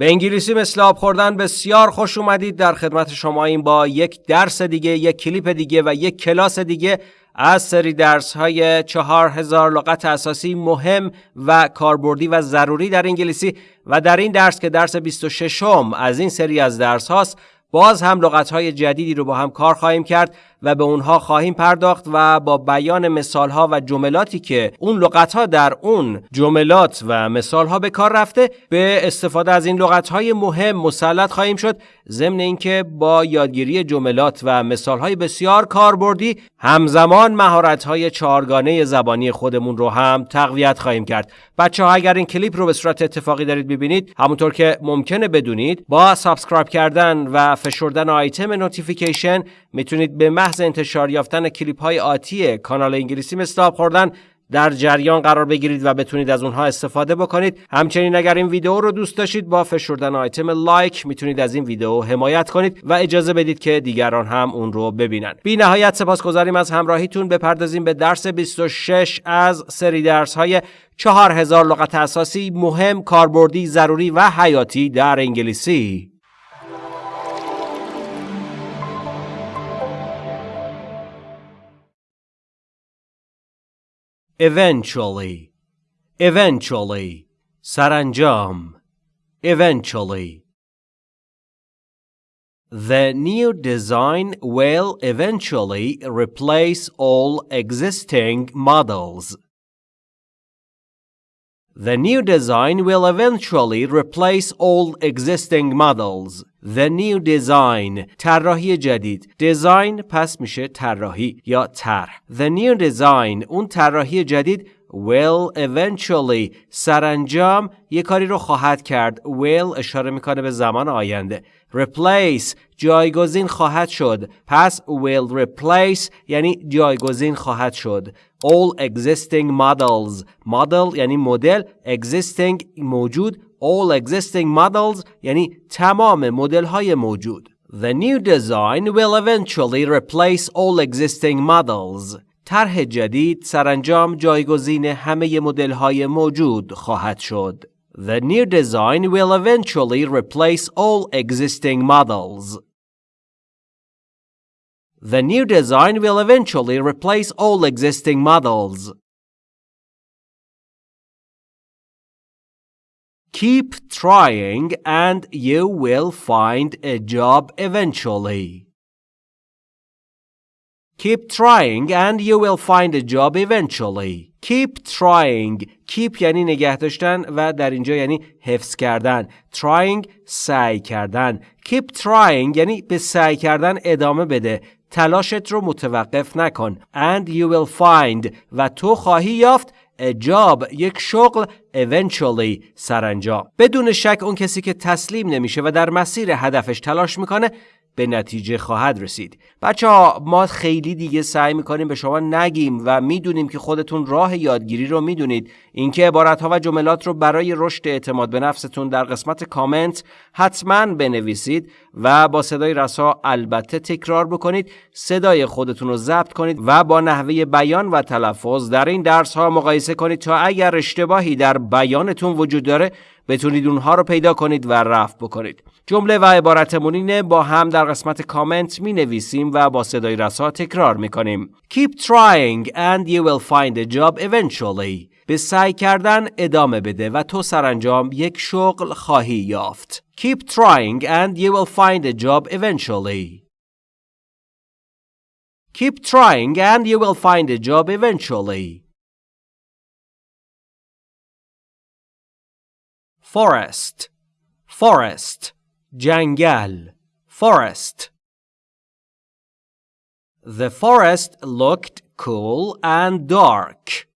به انگلیسی مثل آب خوردن بسیار خوش اومدید. در خدمت شما این با یک درس دیگه یک کلیپ دیگه و یک کلاس دیگه از سری درس های چهار هزار لغت اساسی مهم و کاربردی و ضروری در انگلیسی و در این درس که درس 26 م از این سری از درس هاست باز هم لغت های جدیدی رو با هم کار خواهیم کرد. و به اونها خواهیم پرداخت و با بیان مثال ها و جملاتی که اون لغت ها در اون جملات و مثال ها به کار رفته به استفاده از این لغت های مهم مسلط خواهیم شد. ضمن اینکه با یادگیری جملات و مثال های بسیار کاربردی همزمان مهارت های چهارگانه زبانی خودمون رو هم تقویت خواهیم کرد. بچه ها اگر این کلیپ رو به صورت اتفاقی دارید ببینید همونطور که ممکنه بدونید با سابسکرایب کردن و فشردن آیتم نوتیفیکیشن می‌تونید به محض انتشار یافتن کلیپ های آتی کانال انگلیسی مثل خوردن در جریان قرار بگیرید و بتونید از اونها استفاده بکنید. همچنین اگر این ویدیو رو دوست داشتید با فشردن آیتم لایک می‌تونید از این ویدیو حمایت کنید و اجازه بدید که دیگران هم اون رو ببینن. بی نهایت سپاسگزاریم از همراهیتون. بپردازیم به درس 26 از سری درس های 4000 لغت اساسی مهم کاربردی ضروری و حیاتی در انگلیسی. eventually. Eventually. Saranjam. Eventually. The new design will eventually replace all existing models. The new design will eventually replace all existing models. The new design طراحی جدید design پس میشه طراحی یا طرح The new design اون طراحی جدید will eventually سرانجام یه کاری رو خواهد کرد will اشاره میکنه به زمان آینده replace جایگزین خواهد شد پس will replace یعنی جایگزین خواهد شد all existing models model یعنی مدل existing موجود all existing models یعنی تمام مدل های موجود The new design will eventually replace all existing models طرح جدید سرانجام جایگزین همه مدل های موجود خواهد شد. The new design will eventually replace all existing models. The new design will eventually replace all existing models. Keep trying and you will find a job eventually. Keep trying and you will find a job eventually. Keep trying. Keep یعنی نگه داشتن و در اینجا یعنی حفظ کردن. Trying سعی کردن. Keep trying یعنی به سعی کردن ادامه بده. تلاشت رو متوقف نکن. And you will find. و تو خواهی یافت. A job. یک شغل. Eventually. سرانجام. بدون شک اون کسی که تسلیم نمیشه و در مسیر هدفش تلاش می‌کنه به نتیجه خواهد رسید. بچه ها ما خیلی دیگه سعی می‌کنیم به شما نگیم و می‌دونیم که خودتون راه یادگیری رو می‌دونید. اینکه عبارت ها و جملات رو برای رشد اعتماد به نفستون در قسمت کامنت حتما بنویسید و با صدای رسا البته تکرار بکنید. صدای خودتون رو ضبط کنید و با نحوه بیان و تلفظ در این درس ها مقایسه کنید تا اگر اشتباهی در بیانتون وجود داره بتونید اونها رو پیدا کنید و رفع بکنید. جمله و عبارتمون اینه با هم در قسمت کامنت می نویسیم و با صدای رسا تکرار می کنیم Keep trying and you will find a job eventually. به سعی کردن ادامه بده و تو سرانجام یک شغل خواهی یافت. Keep trying and you will find a job eventually. Keep trying and you will find a job eventually. Forest forest جنگل forest The forest looked cool and dark.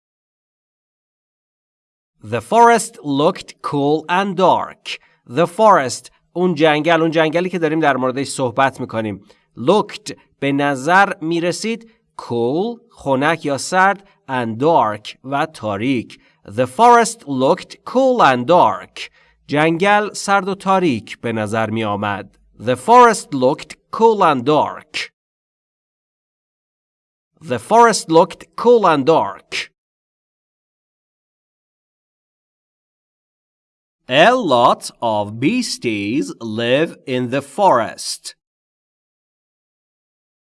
The forest looked cool and dark. The forest اون جنگل اون جنگلی که داریم در موردش صحبت می‌کنیم looked به نظر می‌رسید cool خنک یا سرد and dark و تاریک The forest looked cool and dark. جنگل سرد و تاریک به نظر می آمد. The forest looked cool and dark. The forest looked cool and dark. A lot of beasties live in the forest.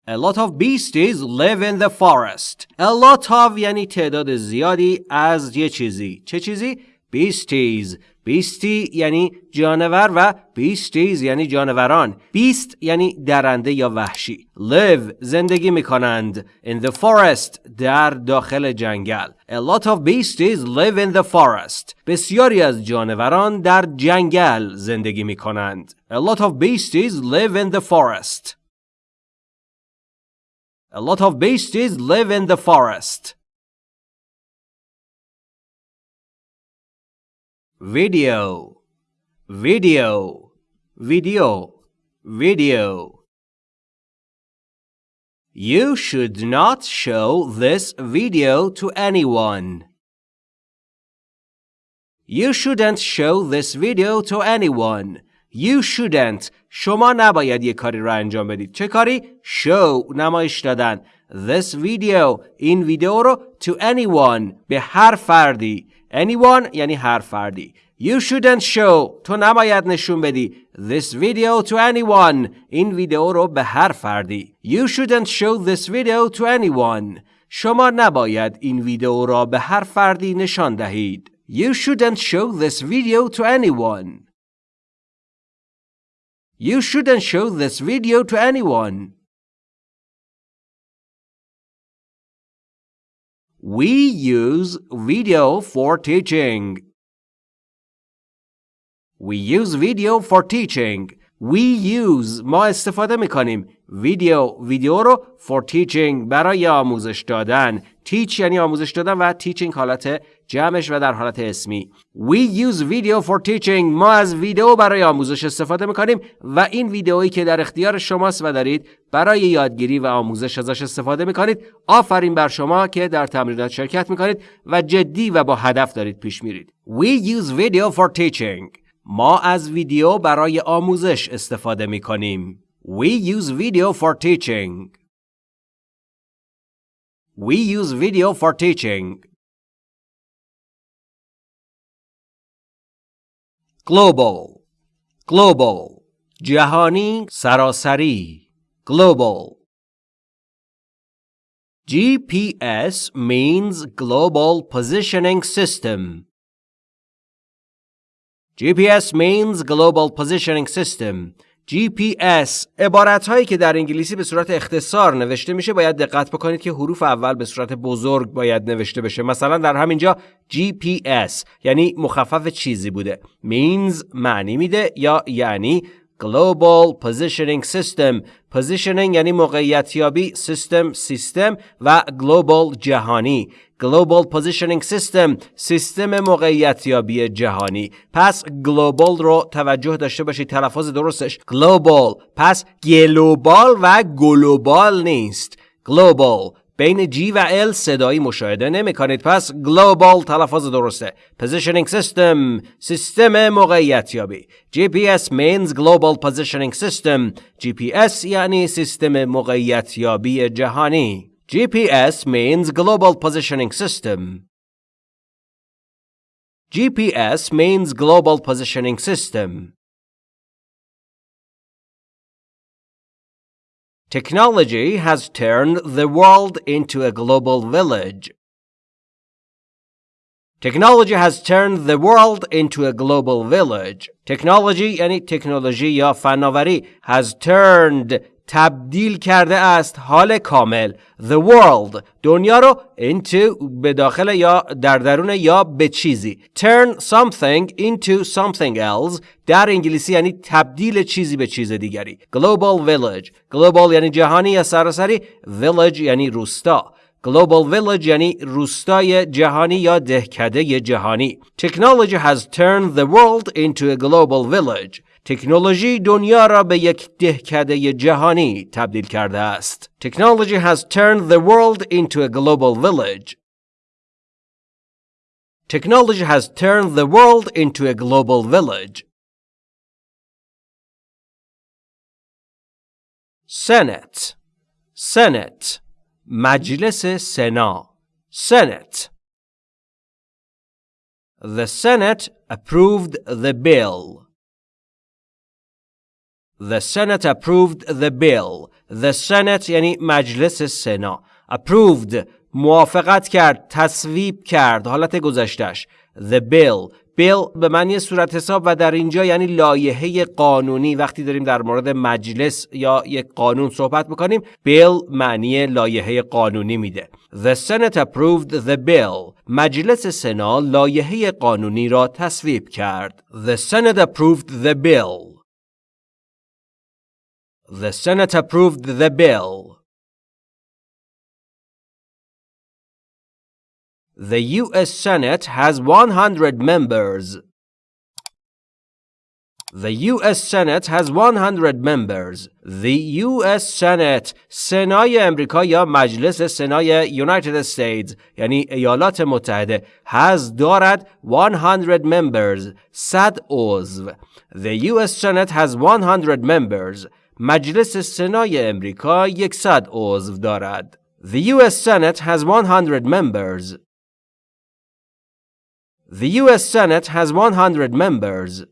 A lot of beasties live in the forest. A lot of یعنی تعداد زیادی از یه چیزی. چه چیزی؟ Beasties. بیستی یعنی جانور و بیستیز یعنی جانوران بیست یعنی درنده یا وحشی live زندگی میکنند in the forest در داخل جنگل a lot of beasties live in the forest بسیاری از جانوران در جنگل زندگی میکنند a lot of beasties live in the forest a lot of beasties live in the forest. Video. Video. Video. Video. You should not show this video to anyone. You shouldn't show this video to anyone. You shouldn't. شما نباید یه کاری را انجام بدید. چه کاری؟ show. نمایش دادن. This video. این ویدیو رو to anyone. به هر فردی. Anyone یعنی هر فردی. You shouldn't show. تو نباید نشون بدی. This video to anyone. این ویدیو رو به هر فردی. You shouldn't show this video to anyone. شما نباید این ویدیو را به هر فردی نشان دهید. You shouldn't show this video to anyone. You shouldn't show this video to anyone We use video for teaching. We use video for teaching. We use ما استفاده می‌کنیم ویدیو ویدیو رو for teaching برای آموزش دادن. Teach یعنی آموزش دادن و teaching حالت جمعش و در حالت اسمی. We use video for teaching. ما از ویدیو برای آموزش استفاده می‌کنیم و این ویدیویی که در اختیار شماست و دارید برای یادگیری و آموزش ازش استفاده می‌کنید آفرین بر شما که در تمرینات شرکت می‌کنید و جدی و با هدف دارید پیش میرید. We use video for teaching. ما از ویدیو برای آموزش استفاده می‌کنیم We use video for teaching. We use video for teaching. Global Global جهانی سراسری Global GPS means Global Positioning System. GPS means Global Positioning System. GPS عبارت هایی که در انگلیسی به صورت اختصار نوشته میشه باید دقت بکنید که حروف اول به صورت بزرگ باید نوشته بشه مثلا در همینجا GPS یعنی مخفف چیزی بوده means معنی میده یا یعنی Global Positioning System. Positioning یعنی موقعیت یابی سیستم سیستم و Global جهانی. Global Positioning System سیستم موقعیت یابی جهانی. پس Global رو توجه داشته باشید تلفظ درستش. Global. پس گلوبال و گلوبال نیست. Global. بین G و L صدایی مشاهده نمی کنید پس Global تلفظ درسته Positioning System سیستم موقعیت یابی GPS means Global Positioning System GPS یعنی سیستم موقعیت یابی جهانی GPS means Global Positioning System GPS means Global Positioning System Technology has turned the world into a global village. Technology has turned the world into a global village. Technology یعنی تکنولوژی یا فناوری has turned تبدیل کرده است حال کامل. The world. دنیا رو into به داخل یا در درون یا به چیزی. Turn something into something else. در انگلیسی یعنی تبدیل چیزی به چیز دیگری. Global village. Global یعنی جهانی یا سراسری. Village یعنی روستا. Global Village یعنی روستای جهانی یا دهکده جهانی. Technology has turned the world into a global village. تکنولوژی دنیا را به یک دهکده جهانی تبدیل کرده است. Technology has turned the world into a global village. Technology has turned the world into a global village. Senate Senate مجلس سنا Senate The Senate approved the bill. The Senate approved the bill. The Senate یعنی مجلس سنا. Approved موافقت کرد تصویب کرد حالت گذشتش The bill. Bill به معنی صورت حساب و در اینجا یعنی لایحه قانونی. وقتی داریم در مورد مجلس یا یک قانون صحبت می‌کنیم bill معنی لایحه قانونی میده. The Senate approved the bill. مجلس سنا لایحه قانونی را تصویب کرد. The Senate approved the bill. The Senate approved the bill The U.S. Senate has 100 members. The U.S. Senate has 100 members. The U.S. Senate سنای امریکا یا مجلس سنای United States یعنی ایالات متحده has دارد 100 members 100 عضو. The U.S. Senate has 100 members. مجلس سنای امریکا 100 عضو دارد. The U.S. Senate has 100 members. The U.S. Senate has 100 members.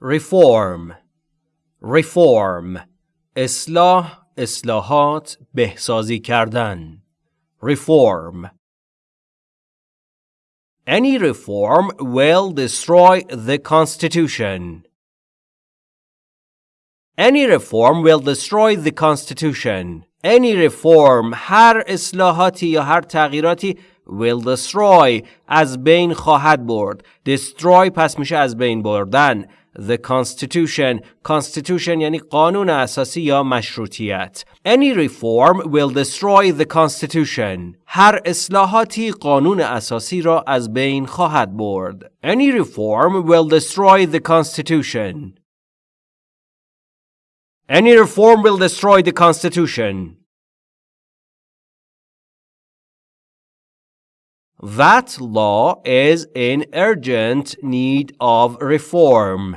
Reform Reform اصلاح اصلاحات بهسازی کردن Reform Any reform will destroy the Constitution. Any reform will destroy the Constitution. any reform هر اصلاحاتی یا هر تغییراتی will destroy از بین خواهد برد destroy پس میشه از بین بردن the constitution constitution یعنی قانون اساسی یا مشروطیت any reform will destroy the constitution هر اصلاحاتی قانون اساسی را از بین خواهد برد any reform will destroy the constitution Any reform will destroy the Constitution. That law is in urgent need of reform.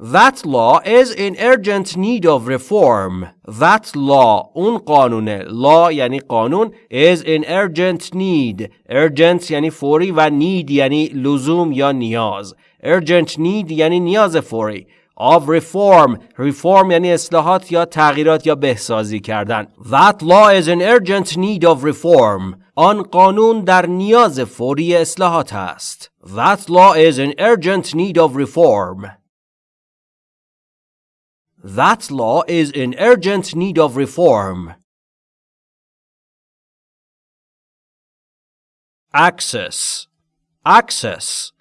That law is in urgent need of reform. That law, اون قانونه. Law یعنی قانون is in urgent need. Urgent یعنی فوری و need یعنی لزوم یا نیاز. Urgent need یعنی نیاز فوری. of reform reform یعنی اصلاحات یا تغییرات یا بهسازی کردن that law is in urgent need of reform آن قانون در نیاز فوری اصلاحات است that law is in urgent need of reform that law is in urgent need of reform access access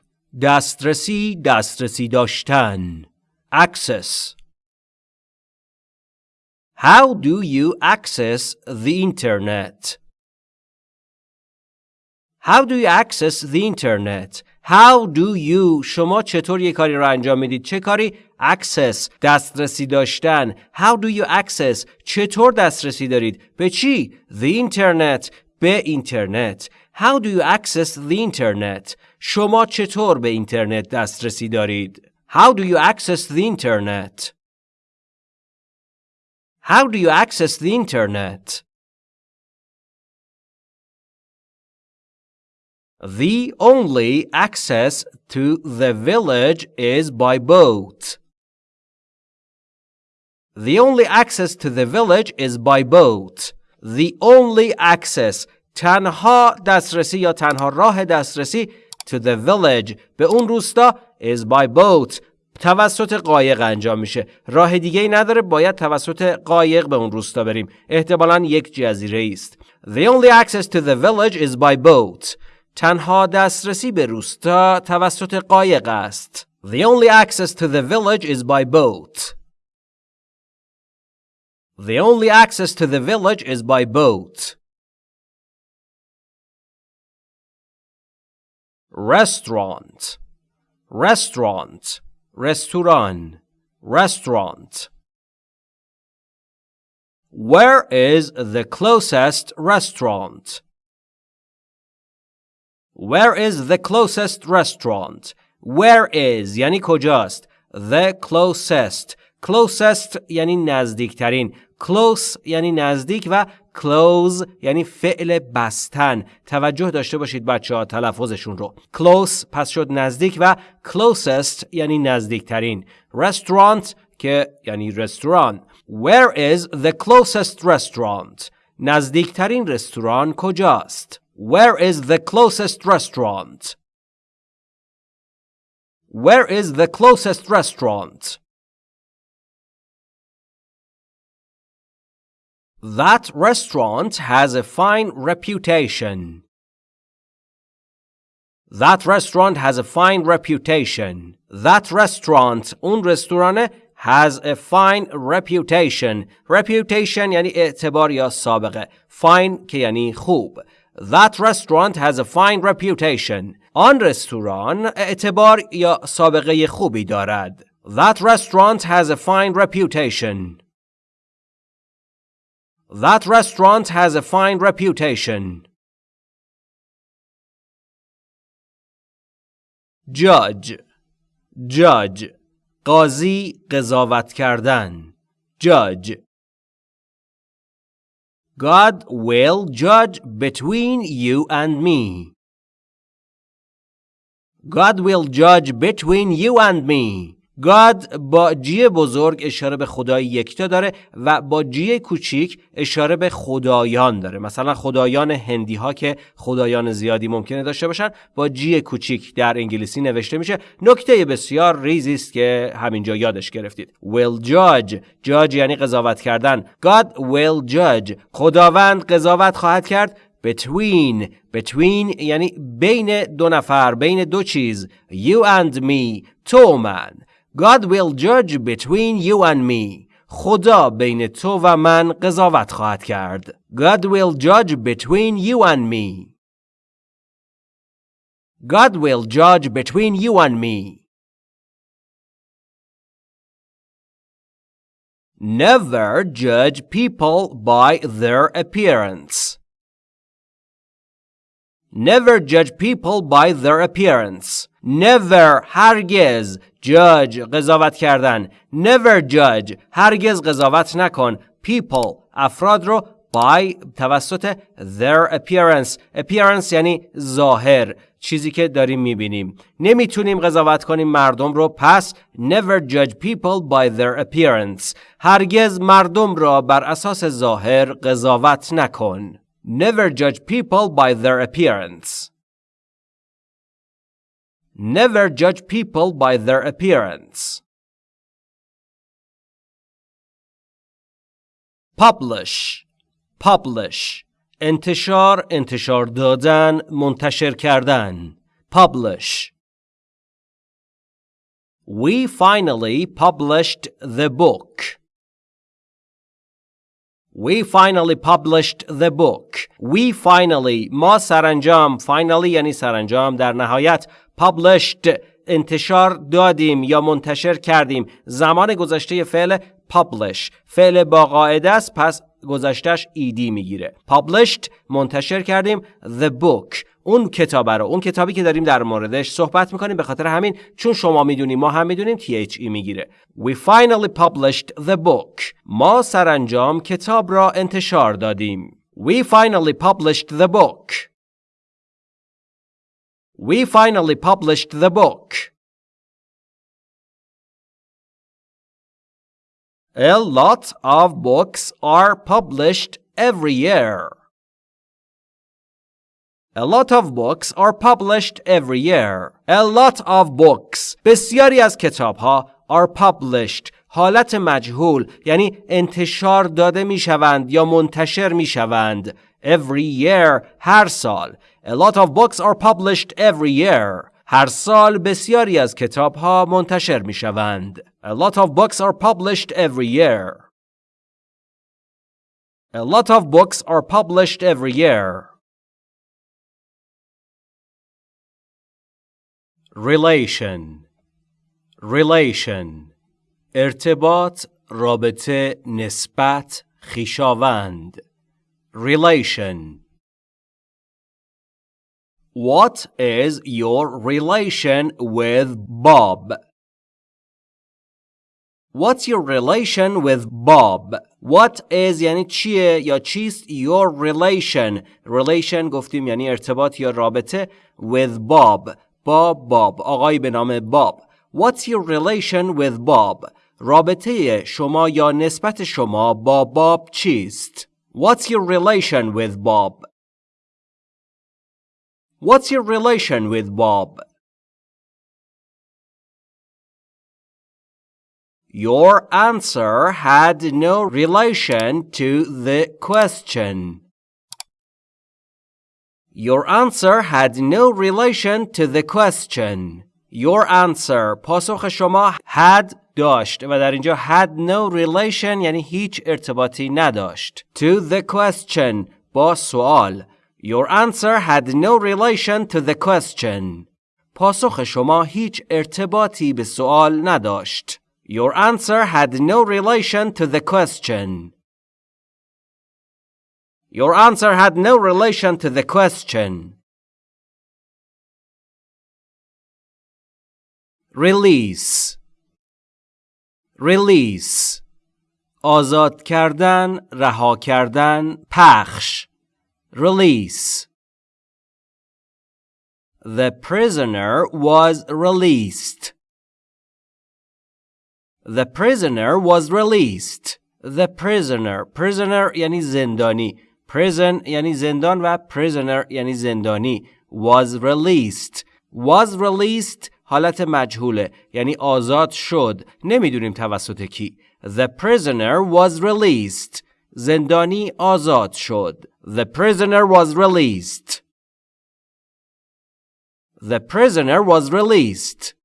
دسترسی دسترسی داشتن Access How do you access the internet? How do you access the internet? How do you شما چطور یک کاری را انجام می‌دید؟ چه کاری؟ Access دسترسی داشتن How do you access چطور دسترسی دارید؟ به چی؟ The internet به اینترنت How do you access the internet؟ شما چطور به اینترنت دسترسی دارید؟ How do you access the internet? How do you access the internet? The only access to the village is by boat. The only access to the village is by boat. The only access تنها دسترسی یا تنها راه دسترسی to the village به اون روستا is by boat توسط قایق انجام میشه راه دیگه ای نداره باید توسط قایق به اون روستا بریم احتمالا یک جزیره است The only access to the village is by boat تنها دسترسی به روستا توسط قایق است The only access to the village is by boat The only access to the village is by boat Restaurant Restaurant Restaurant Restaurant Where is the closest restaurant? Where is the closest restaurant? Where is یعنی کجاست The closest closest یعنی نزدیکترین close یعنی نزدیک و close یعنی فعل بستن توجه داشته باشید بچه ها تلفظشون رو close پس شد نزدیک و closest یعنی نزدیکترین restaurant که یعنی رستوران Where is the closest restaurant نزدیکترین رستوران کجاست Where is the closest restaurant Where is the closest restaurant That restaurant has a fine reputation. That restaurant has a fine reputation. That restaurant اون رستوران has a fine reputation. Reputation یعنی اعتبار یا سابقه. Fine که یعنی خوب. That restaurant has a fine reputation. آن رستوران اعتبار یا سابقه خوبی دارد. That restaurant has a fine reputation. That restaurant has a fine reputation. Judge Judge قاضی قضاوت کردن Judge God will judge between you and me. God will judge between you and me. God با جی بزرگ اشاره به خدای یکتا داره و با جی کوچیک اشاره به خدایان داره. مثلا خدایان هندی ها که خدایان زیادی ممکنه داشته باشن با جی کوچیک در انگلیسی نوشته میشه. نکته بسیار ریزی است که همینجا یادش گرفتید. Will judge. Judge یعنی قضاوت کردن. God will judge. خداوند قضاوت خواهد کرد. Between. Between یعنی بین دو نفر بین دو چیز. You and me. تو من God will judge between you and me. خدا بین تو و من قضاوت خواهد کرد. God will judge between you and me. God will judge between you and me. Never judge people by their appearance. Never judge people by their appearance. Never هرگز judge قضاوت کردن never judge هرگز قضاوت نکن people افراد رو by توسط their appearance appearance یعنی ظاهر چیزی که داریم می‌بینیم نمی‌تونیم قضاوت کنیم مردم رو پس never judge people by their appearance هرگز مردم را بر اساس ظاهر قضاوت نکن never judge people by their appearance Never judge people by their appearance. Publish Publish انتشار انتشار دادن منتشر کردن Publish We finally published the book. We finally published the book. We finally ما سرانجام finally یعنی سرانجام در نهایت published انتشار دادیم یا منتشر کردیم. زمان گذشته فعل publish. فعل با قاعده است پس گذشتش ایدی می‌گیره. Published منتشر کردیم. The book. اون کتاب رو اون کتابی که داریم در موردش صحبت می‌کنیم به خاطر همین چون شما می‌دونیم ما هم می‌دونیم THE می‌گیره We finally published the book ما سرانجام کتاب را انتشار دادیم We finally published the book We finally published the book. A lot of books are published every year. A lot of books are published every year. A lot of books بسیاری از کتاب ها are published حالت مجهول یعنی انتشار داده می شوند یا منتشر می شوند every year هر سال A lot of books are published every year. هر سال بسیاری از کتاب ها منتشر می شوند. A lot of books are published every year. A lot of books are published every year. Relation Relation ارتباط رابطه نسبت خیشاوند Relation What is your relation with Bob? What's your relation with Bob? What is یعنی چیه یا چیست your relation relation گفتیم یعنی ارتباط یا رابطه with Bob با باب آقای به نام باب What's your relation with Bob? رابطه شما یا نسبت شما با باب چیست؟ What's your relation with Bob? What's your relation with Bob? Your answer had no relation to the question. Your answer had no relation to the question. Your answer پاسخ شما had داشت و در اینجا had no relation یعنی هیچ ارتباطی نداشت to the question با سوال Your answer had no relation to the question پاسخ شما هیچ ارتباطی به سوال نداشت Your answer had no relation to the question. Your answer had no relation to the question. Release Release آزاد کردن، رها کردن، پخش Release The prisoner was released. The prisoner was released. The prisoner. Prisoner یعنی زندانی. Prison یعنی زندان و prisoner یعنی زندانی. Was released. Was released حالت مجهوله یعنی آزاد شد. نمی‌دونیم توسط کی. The prisoner was released. زندانی آزاد شد. The prisoner was released. The prisoner was released.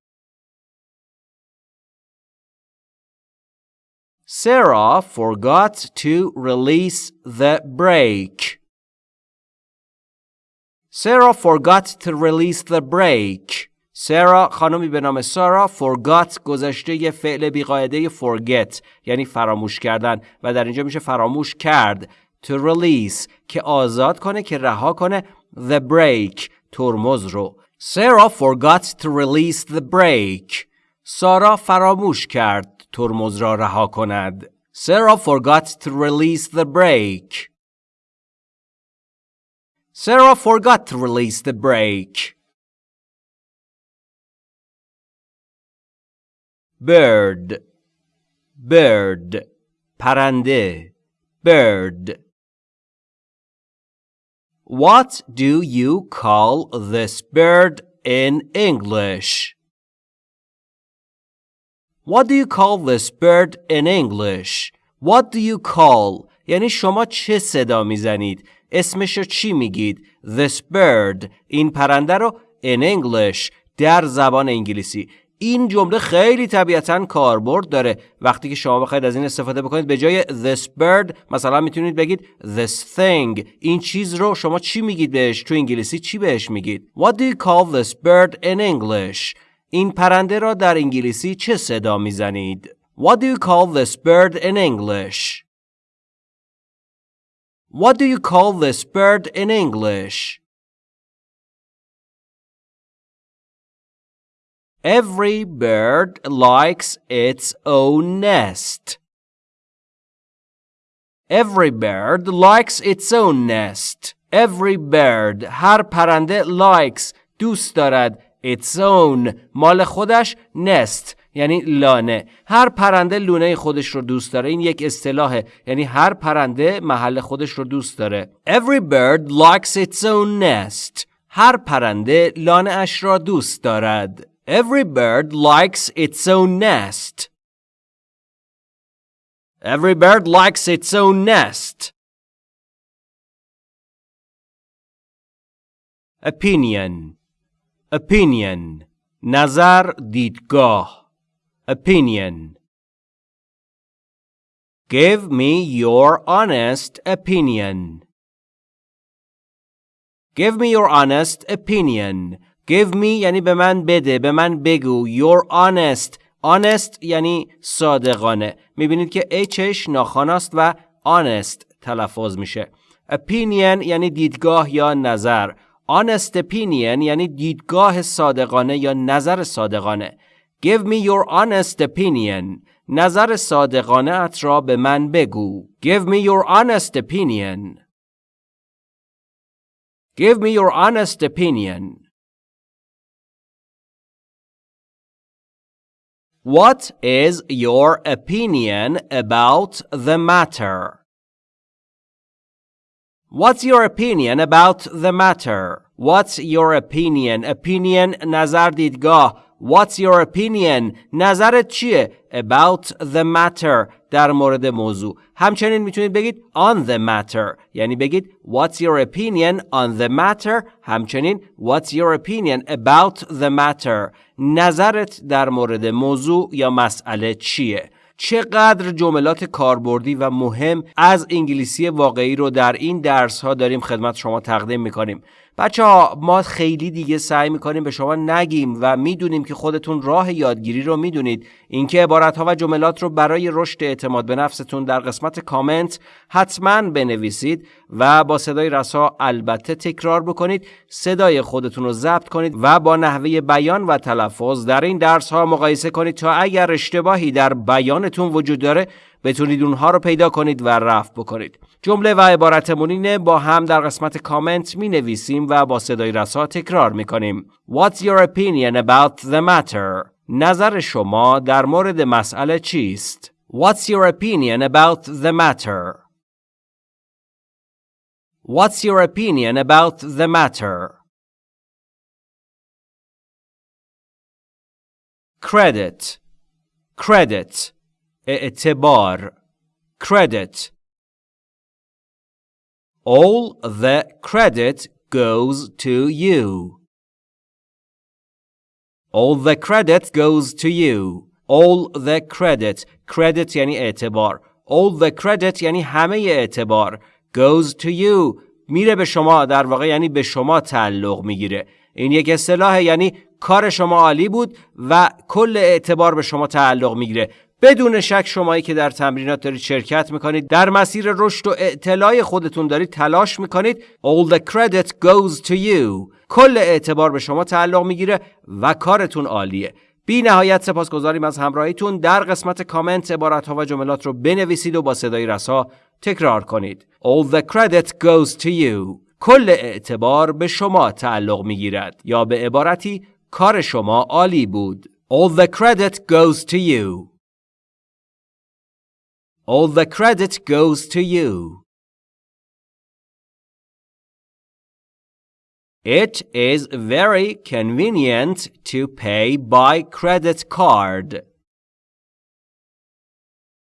Sarah forgot to release the brake. Sarah forgot to release the brake. سرآ خانمی به نام سارا فورگات گذشته یه فعل بیقایده یه فورگت یعنی فراموش کردن و در اینجا میشه فراموش کرد تو ریلیس که آزاد کنه که رها کنه the break ترمز رو سرآ فورگات تو ریلیس the break سارا فراموش کرد ترمز را رها کند. Sarah forgot to release the brake. Sarah forgot to release the brake. Bird Bird پرنده Bird What do you call this bird in English? What do you call this bird in English? What do you call? یعنی شما چه صدا می‌زنید؟ اسمش رو چی میگید؟ This bird. این پرنده رو in English در زبان انگلیسی. این جمله خیلی طبیعتا کاربرد داره. وقتی که شما بخواید از این استفاده بکنید به جای this bird مثلا می‌تونید بگید this thing. این چیز رو شما چی میگید بهش؟ تو انگلیسی چی بهش میگید؟ What do you call this bird in English? این پرنده را در انگلیسی چه صدا می‌زنید؟ What do you call this bird in English? What do you call this bird in English? Every bird likes its own nest. Every bird likes its own nest. Every bird هر پرنده likes دوست دارد its own. مال خودش nest یعنی لانه. هر پرنده لونه خودش رو دوست داره. این یک اصطلاحه. یعنی هر پرنده محل خودش رو دوست داره. Every bird likes its own nest. هر پرنده لانه اش را دوست دارد. Every bird likes its own nest. Every bird likes its own nest. Opinion. Opinion نظر دیدگاه opinion Give me your honest opinion. Give me your honest opinion. Give me یعنی به من بده به من بگو your honest honest یعنی صادقانه می‌بینید که Hش ناخاناست و honest تلفظ میشه opinion یعنی دیدگاه یا نظر honest opinion یعنی دیدگاه صادقانه یا نظر صادقانه Give me your honest opinion نظر صادقانه ات را به من بگو. Give me your honest opinion. Give me your honest opinion. What is your opinion about the matter? What's your opinion about the matter? What's your opinion? Opinion نظر دیدگاه What's your opinion? نظرت چیه؟ About the matter در مورد موضوع. همچنین میتونید بگید on the matter. یعنی بگید What's your opinion on the matter? همچنین What's your opinion about the matter? نظرت در مورد موضوع یا مسئله چیه؟ چقدر جملات کاربردی و مهم از انگلیسی واقعی رو در این درس ها داریم خدمت شما تقدیم می‌کنیم. بچه ها ما خیلی دیگه سعی می‌کنیم به شما نگیم و می‌دونیم که خودتون راه یادگیری رو می‌دونید. اینکه عبارت ها و جملات رو برای رشد اعتماد به نفستون در قسمت کامنت حتما بنویسید و با صدای رسا البته تکرار بکنید. صدای خودتون رو ضبط کنید و با نحوه بیان و تلفظ در این درس ها مقایسه کنید تا اگر اشتباهی در بیانتون وجود داره بتونید اونها رو پیدا کنید و رفع بکنید جمله و عبارتمون اینه با هم در قسمت کامنت می نویسیم و با صدای رسا تکرار می کنیم What's your opinion about the matter? نظر شما در مورد مسئله چیست؟ What's your opinion about the matter? What's your opinion about the matter? Credit Credit اعتبار. Credit. All the credit goes to you. All the credit goes to you. All the credit. Credit یعنی اعتبار. All the credit یعنی همه اعتبار. Goes to you. میره به شما. در واقع یعنی به شما تعلق می‌گیره. این یک اصطلاح یعنی کار شما عالی بود و کل اعتبار به شما تعلق می‌گیره. بدون شک شمایی که در تمرینات دارید شرکت می‌کنید در مسیر رشد و اطلاع خودتون دارید تلاش می‌کنید. All the credit goes to you. کل اعتبار به شما تعلق می‌گیره و کارتون عالیه. بی نهایت سپاسگزاریم از همراهیتون. در قسمت کامنت عبارت ها و جملات رو بنویسید و با صدای رسا تکرار کنید. All the credit goes to you. کل اعتبار به شما تعلق می‌گیرد. یا به عبارتی کار شما عالی بود. All the credit goes to you. All the credit goes to you. It is very convenient to pay by credit card.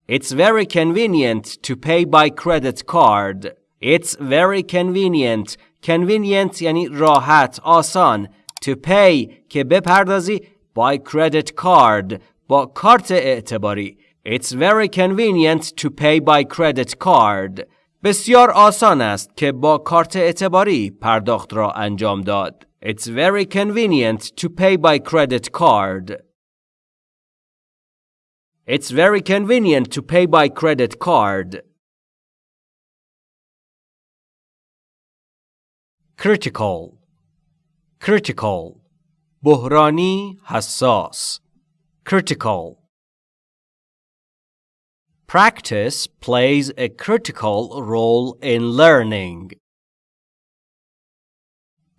It's very convenient to pay by credit card. It's very convenient. Convenient یعنی راحت، آسان. To pay که بپردازی by credit card با کارت اعتباری. It's very convenient to pay by credit card. بسیار آسان است که با کارت اعتباری پرداخت را انجام داد. It's very convenient to pay by credit card. It's very convenient to pay by credit card. Critical Critical بحرانی حساس Critical Practice plays a critical role in learning.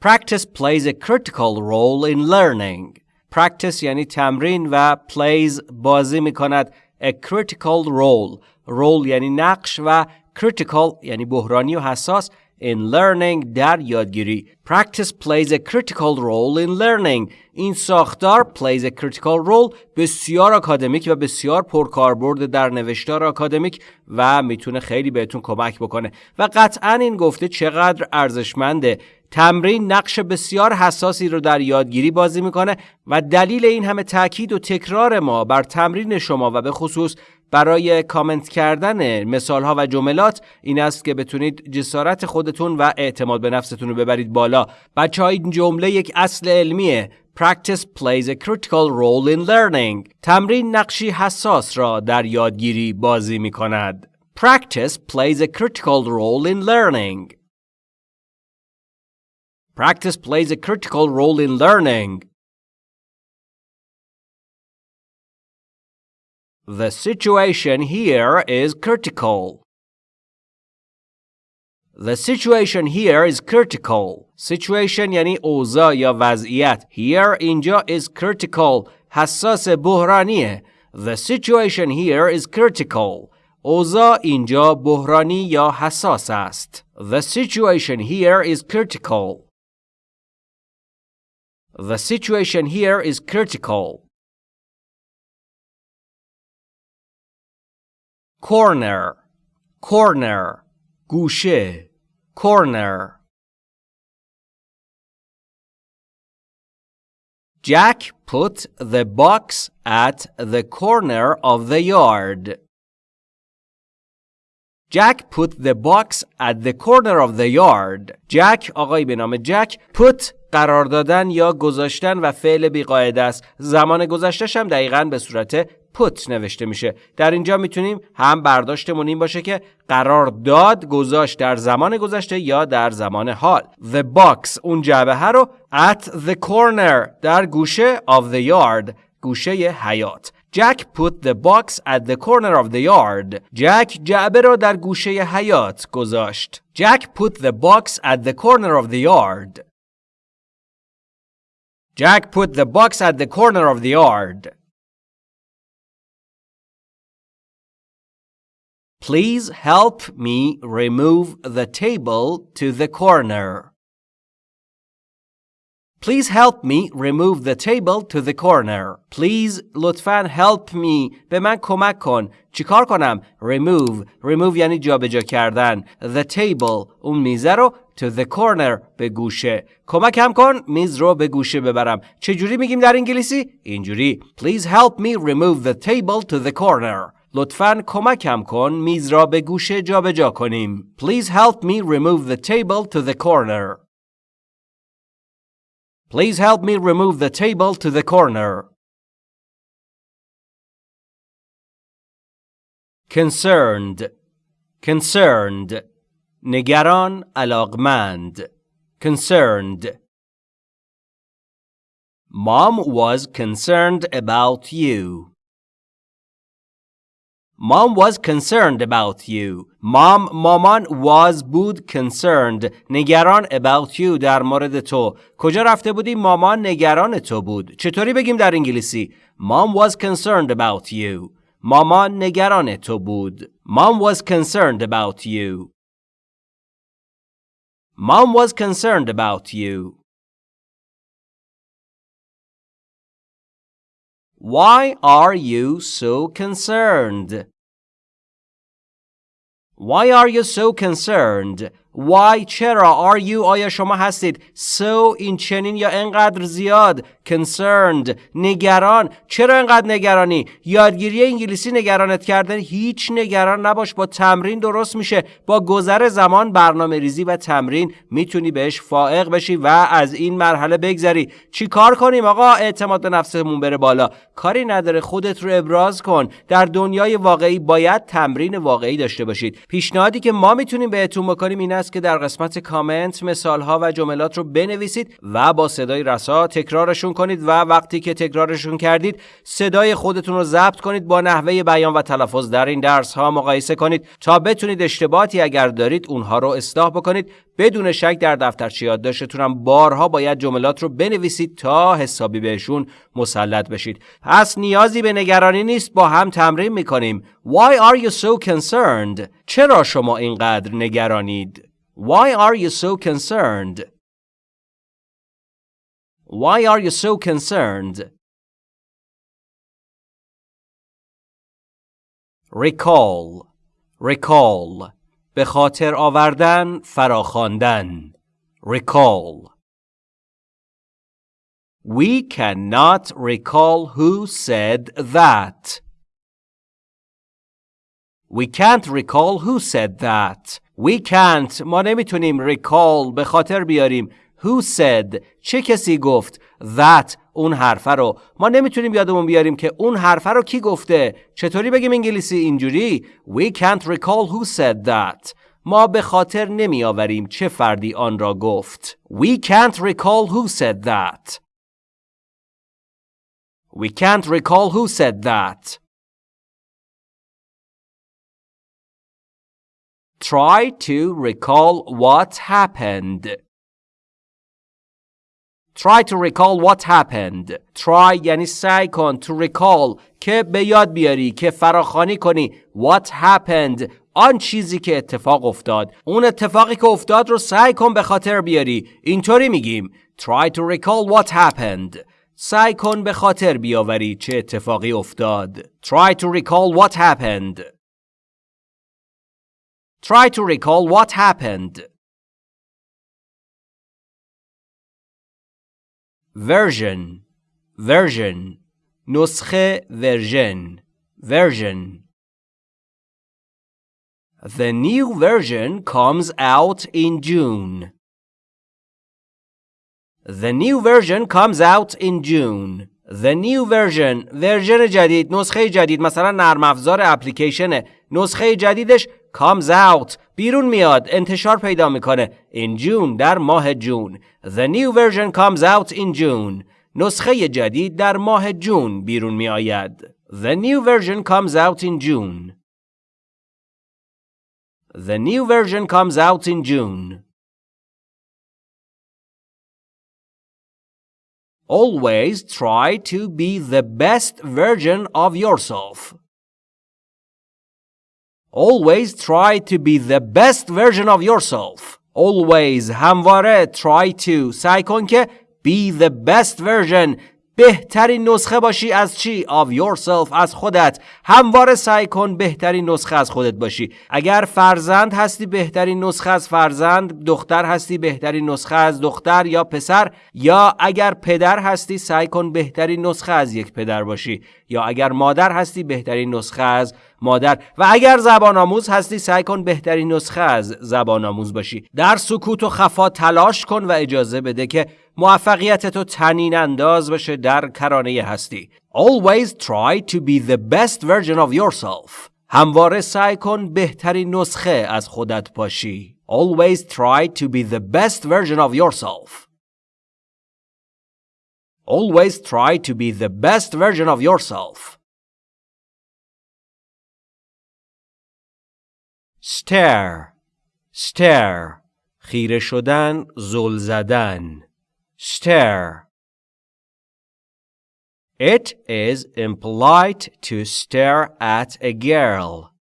Practice plays a critical role in learning. Practice یعنی تمرین و plays بازی می کند a critical role. role یعنی نقش و critical یعنی بحرانی و حساس in learning در یادگیری. Practice plays a critical role in learning. این ساختار plays a critical role بسیار اکادمیک و بسیار پرکاربرد در نوشتار اکادمیک و می‌تونه خیلی بهتون کمک بکنه و قطعا این گفته چقدر ارزشمنده تمرین نقش بسیار حساسی رو در یادگیری بازی می‌کنه و دلیل این همه تاکید و تکرار ما بر تمرین شما و به خصوص برای کامنت کردن مثال ها و جملات این است که بتونید جسارت خودتون و اعتماد به نفستون رو ببرید بالا بچه این جمله یک اصل علمیه Practice plays a critical role in learning. تمرین نقشی حساس را در یادگیری بازی می کند. Practice plays a critical role in learning. Practice plays a critical role in learning. The situation here is critical. The situation here is critical. Situation یعنی اوضاع یا وضعیت. Here اینجا is critical. حساس بحرانیه. The situation here is critical. اوضاع اینجا بحرانی یا حساس است. The situation here is critical. The situation here is critical. Corner corner گوشه corner Jack put the box at the corner of the yard. Jack put the box at the corner of the yard. Jack آقای به نام جک put قرار دادن یا گذاشتن و فعل بیقاعده است. زمان گذشتش هم دقیقا به صورت put نوشته میشه در اینجا می‌تونیم هم برداشتمون این باشه که قرار داد گذاشت در زمان گذشته یا در زمان حال the box اون جعبه رو at the corner در گوشه of the yard گوشه حیات Jack put the box at the corner of the yard. جک جعبه را در گوشه حیات گذاشت. Jack put the box at the corner of the yard. Jack put the box at the corner of the yard. Please help me remove the table to the corner. Please help me remove the table to the corner. Please لطفا help me به من کمک کن. چیکار کنم؟ remove. remove یعنی جابجا کردن. The table اون میزه رو to the corner به گوشه. کمکم کن میز رو به گوشه ببرم. چجوری میگیم در انگلیسی؟ اینجوری. Please help me remove the table to the corner. لطفاً کمکم کن میز را به گوشه جابجا کنیم. Please help me remove the table to the corner. Please help me remove the table to the corner. concerned concerned نگران علاقمند concerned Mom was concerned about you. Mom was concerned about you. Mom مامان was بود concerned نگران about you در مورد تو. کجا رفته بودی؟ مامان نگران تو بود. چطوری بگیم در انگلیسی؟ Mom was concerned about you. مامان نگران تو بود. Mom was concerned about you. Mom was concerned about you. Why are you so concerned? Why are you so concerned? Why چرا are you آیا شما هستید so این چنین یا انقدر زیاد concerned نگران؟ چرا انقدر نگرانی؟ یادگیری انگلیسی نگرانت کردن هیچ نگران نباش با تمرین درست میشه با گذر زمان برنامه ریزی و تمرین می‌تونی بهش فائق بشی و از این مرحله بگذری. چی کار کنیم آقا؟ اعتماد به نفسمون بره بالا. کاری نداره خودت رو ابراز کن. در دنیای واقعی باید تمرین واقعی داشته باشید. پیشنهادی که ما می‌تونیم بهتون بکنیم این است که در قسمت کامنت مثالها و جملات رو بنویسید و با صدای رسا تکرارشون کنید و وقتی که تکرارشون کردید صدای خودتون رو ضبط کنید با نحوه بیان و تلفظ در این درس ها مقایسه کنید تا بتونید اشتباهاتی اگر دارید اونها رو اصلاح بکنید بدون شک در دفترچه یادداشتتون هم بارها باید جملات رو بنویسید تا حسابی بهشون مسلط بشید پس نیازی به نگرانی نیست با هم تمرین می‌کنیم Why are you so concerned? چرا شما اینقدر نگرانید؟ Why are you so concerned? Why are you so concerned? Recall Recall به خاطر آوردن فراخواندن Recall We cannot recall who said that. We can't recall who said that. We can't ما نمیتونیم recall به خاطر بیاریم Who said چه کسی گفت that اون حرفه رو ما نمیتونیم یادمون بیاریم که اون حرفه رو کی گفته چطوری بگیم انگلیسی اینجوری We can't recall who said that ما به خاطر نمی آوریم چه فردی آن را گفت We can't recall who said that We can't recall who said that Try to recall what happened. Try to recall what happened. Try یعنی سعی کن to recall که به یاد بیاری که فراخانی کنی what happened. آن چیزی که اتفاق افتاد. اون اتفاقی که افتاد رو سعی کن به خاطر بیاری. اینطوری میگیم. Try to recall what happened. سعی کن به خاطر بیاوری چه اتفاقی افتاد. Try to recall what happened. try to recall what happened version version نسخه version version The new version comes out in June. The new version comes out in June. The new version ورژن جدید نسخه جدید مثلا نرم افزار اپلیکیشن نسخه جدیدش comes out بیرون میاد انتشار پیدا میکنه in June در ماه جون The new version comes out in June نسخه جدید در ماه جون بیرون می آید The new version comes out in June The new version comes out in June Always try to be the best version of yourself. Always try to be the best version of yourself. Always همواره try to. سعی کن که be the best version. بهترین نسخه باشی از چی؟ of yourself از خودت. همواره سعی کن بهترین نسخه از خودت باشی. اگر فرزند هستی بهترین نسخه از فرزند. دختر هستی بهترین نسخه از دختر یا پسر. یا اگر پدر هستی سعی کن بهترین نسخه از یک پدر باشی. یا اگر مادر هستی بهترین نسخه از مادر. و اگر زبان آموز هستی سعی کن بهترین نسخه از زبان آموز باشی. در سکوت و خفا تلاش کن و اجازه بده که موفقیت تو تنین انداز بشه در کرانه هستی. Always try to be the best version of yourself. همواره سعی کن بهترین نسخه از خودت باشی. Always try to be the best version of yourself. Always try to be the best version of yourself. Stare Stare خیره شدن زل زدن stare. It is impolite to stare at a girl.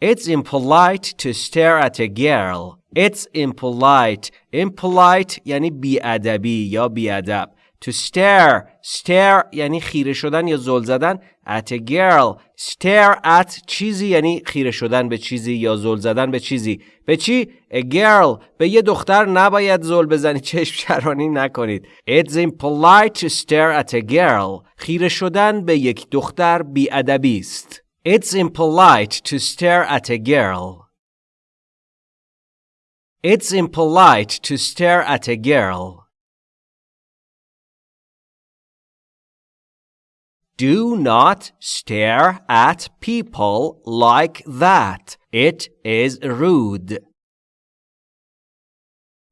It's impolite to stare at a girl. It's impolite. Impolite یعنی بیادبی یا بیادب. To stare. Stare یعنی خیره شدن یا زل زدن. At a girl. Stare at چیزی یعنی خیره شدن به چیزی یا زل زدن به چیزی. به چی؟ A girl. به یه دختر نباید زل بزنی چشم شرانی نکنید. It's impolite to stare at a girl. خیره شدن به یک دختر بیادبی است. It's impolite to stare at a girl. It's impolite to stare at a girl. Do not stare at people like that. It is rude.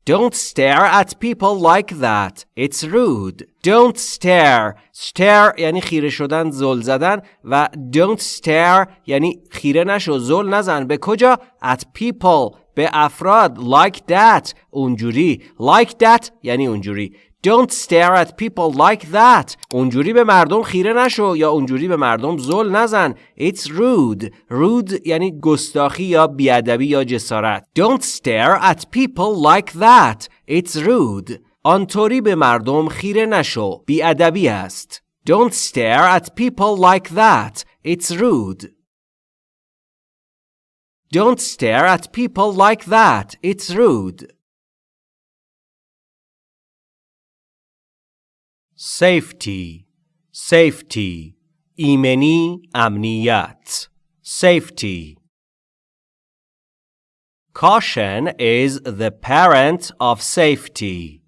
Don't stare at people like that. It's rude. Don't stare. Stare یعنی خیره شدن زل زدن و don't stare یعنی خیره نشو زل نزن به کجا؟ At people به افراد like that اونجوری like that یعنی اونجوری Don't stare at people like that. اونجوری به مردم خیره نشو یا اونجوری به مردم زل نزن. It's rude. Rude یعنی گستاخی یا بیادبی یا جسارت. Don't stare at people like that. It's rude. آنطوری به مردم خیره نشو. بیادبی است. Don't stare at people like that. It's rude. Don't stare at people like that. It's rude. safety safety ایمنی امنیت safety caution is the parent of safety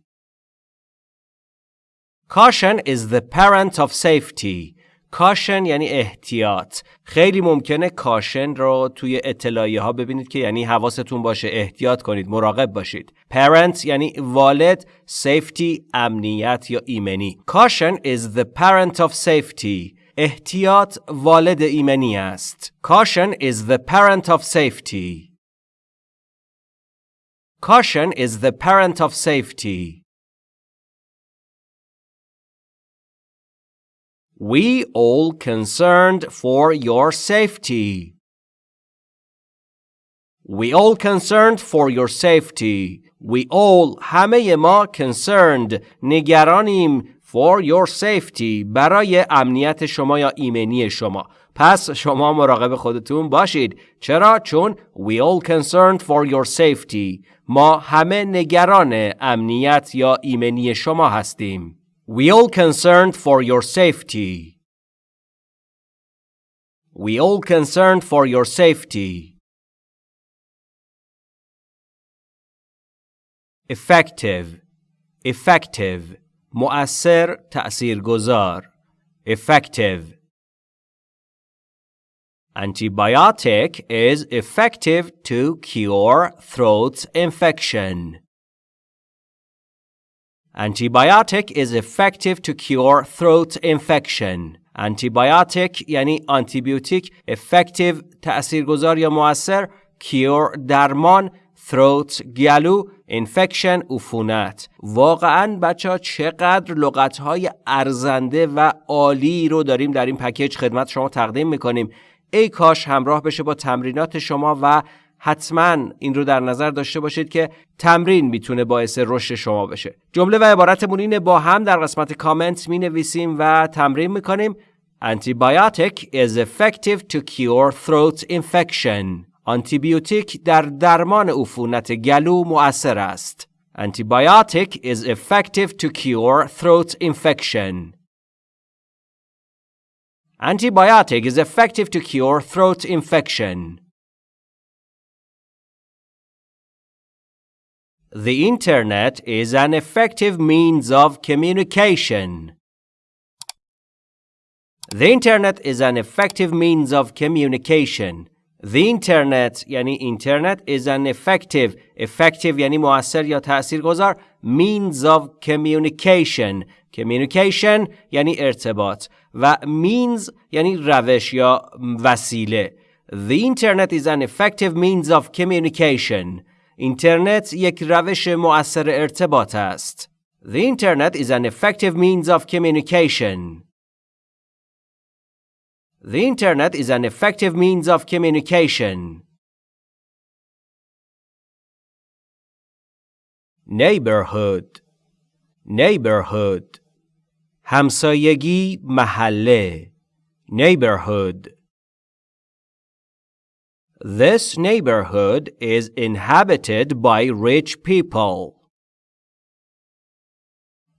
caution is the parent of safety کاشن یعنی احتیاط خیلی ممکنه کاشن رو توی اطلاعیه ها ببینید که یعنی حواستون باشه احتیاط کنید مراقب باشید parent یعنی والد safety امنیت یا ایمنی caution is the parent of safety احتیاط والد ایمنی است. Caution is the parent of safety. Caution is the parent of safety. We all concerned for your safety. We all concerned for your safety. We all همه ما concerned نگرانیم for your safety برای امنیت شما یا ایمنی شما. پس شما مراقب خودتون باشید. چرا؟ چون we all concerned for your safety. ما همه نگران امنیت یا ایمنی شما هستیم. We all concerned for your safety. We all concerned for your safety. Effective Effective مؤثر تأثیرگذار Effective Antibiotic is effective to cure throat infection. Antibiotic is effective to cure throat infection. Antibiotic یعنی آنتیبیوتیک effective تأثیرگذار یا مؤثر cure درمان throat گلو infection عفونت واقعا بچه ها چقدر لغت های ارزنده و عالی رو داریم در این پکیج خدمت شما تقدیم می‌کنیم ای کاش همراه بشه با تمرینات شما و حتما این رو در نظر داشته باشید که تمرین می‌تونه باعث رشد شما بشه جمله و عبارتمون اینه با هم در قسمت کامنت می نویسیم و تمرین می‌کنیم Antibiotic is effective to cure throat infection. آنتیبیوتیک در درمان عفونت گلو مؤثر است. Antibiotic is effective to cure throat infection. Antibiotic is effective to cure throat infection. The internet is an effective means of communication. The internet is an effective means of communication. The internet یعنی اینترنت is an effective effective یعنی مؤثر یا تاثیرگذار means of communication communication یعنی ارتباط و means یعنی روش یا وسیله The internet is an effective means of communication اینترنت یک روش مؤثر ارتباط است The internet is an effective means of communication The internet is an effective means of communication. Neighborhood Neighborhood همسایگی محله Neighborhood This neighborhood is inhabited by rich people.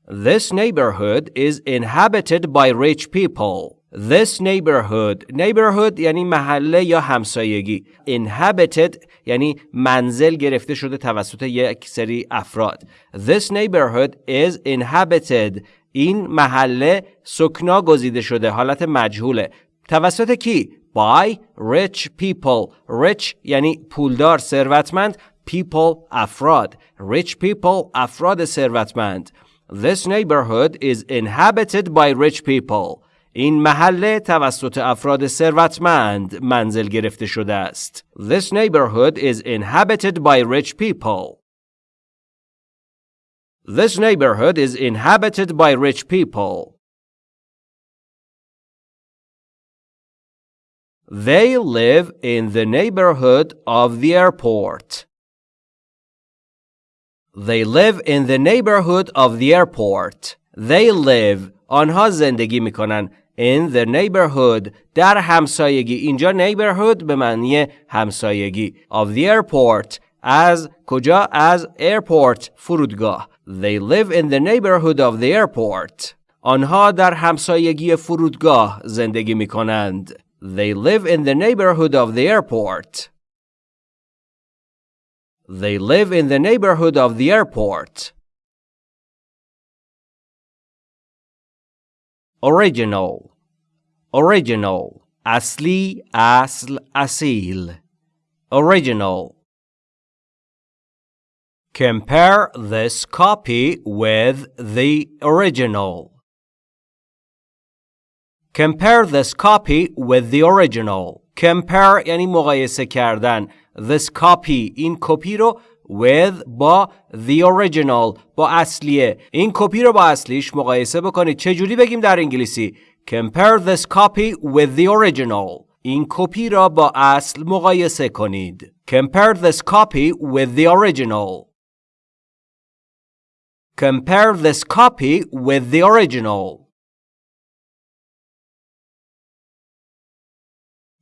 This neighborhood is inhabited by rich people. This neighborhood neighborhood یعنی محله یا همسایگی inhabited یعنی منزل گرفته شده توسط یک سری افراد This neighborhood is inhabited این محله سکنا گزیده شده حالت مجهوله توسط کی؟ By rich people Rich یعنی پولدار ثروتمند People افراد Rich people افراد ثروتمند This neighborhood is inhabited by rich people این محله توسط افراد ثروتمند منزل گرفته شده است. This neighborhood is inhabited by rich people. This neighborhood is inhabited by rich people. They live in the neighborhood of the airport. They live in the neighborhood of the airport. They live آنها زندگی می کنند in the neighborhood در همسایگی اینجا neighborhood به معنی همسایگی of the airport از کجا از airport فرودگاه they live in the neighborhood of the airport آنها در همسایگی فرودگاه زندگی می کنند they live in the neighborhood of the airport. They live in the neighborhood of the airport. Original Original Asli asl asil Original Compare this copy with the original. Compare this copy with the original. Compare یعنی مقایسه کردن. This copy این کپی رو with با the original با اصلیه این کپی رو با اصلیش مقایسه بکنید چجوری بگیم در انگلیسی compare this copy with the original این کپی را با اصل مقایسه کنید compare this copy with the original compare this copy with the original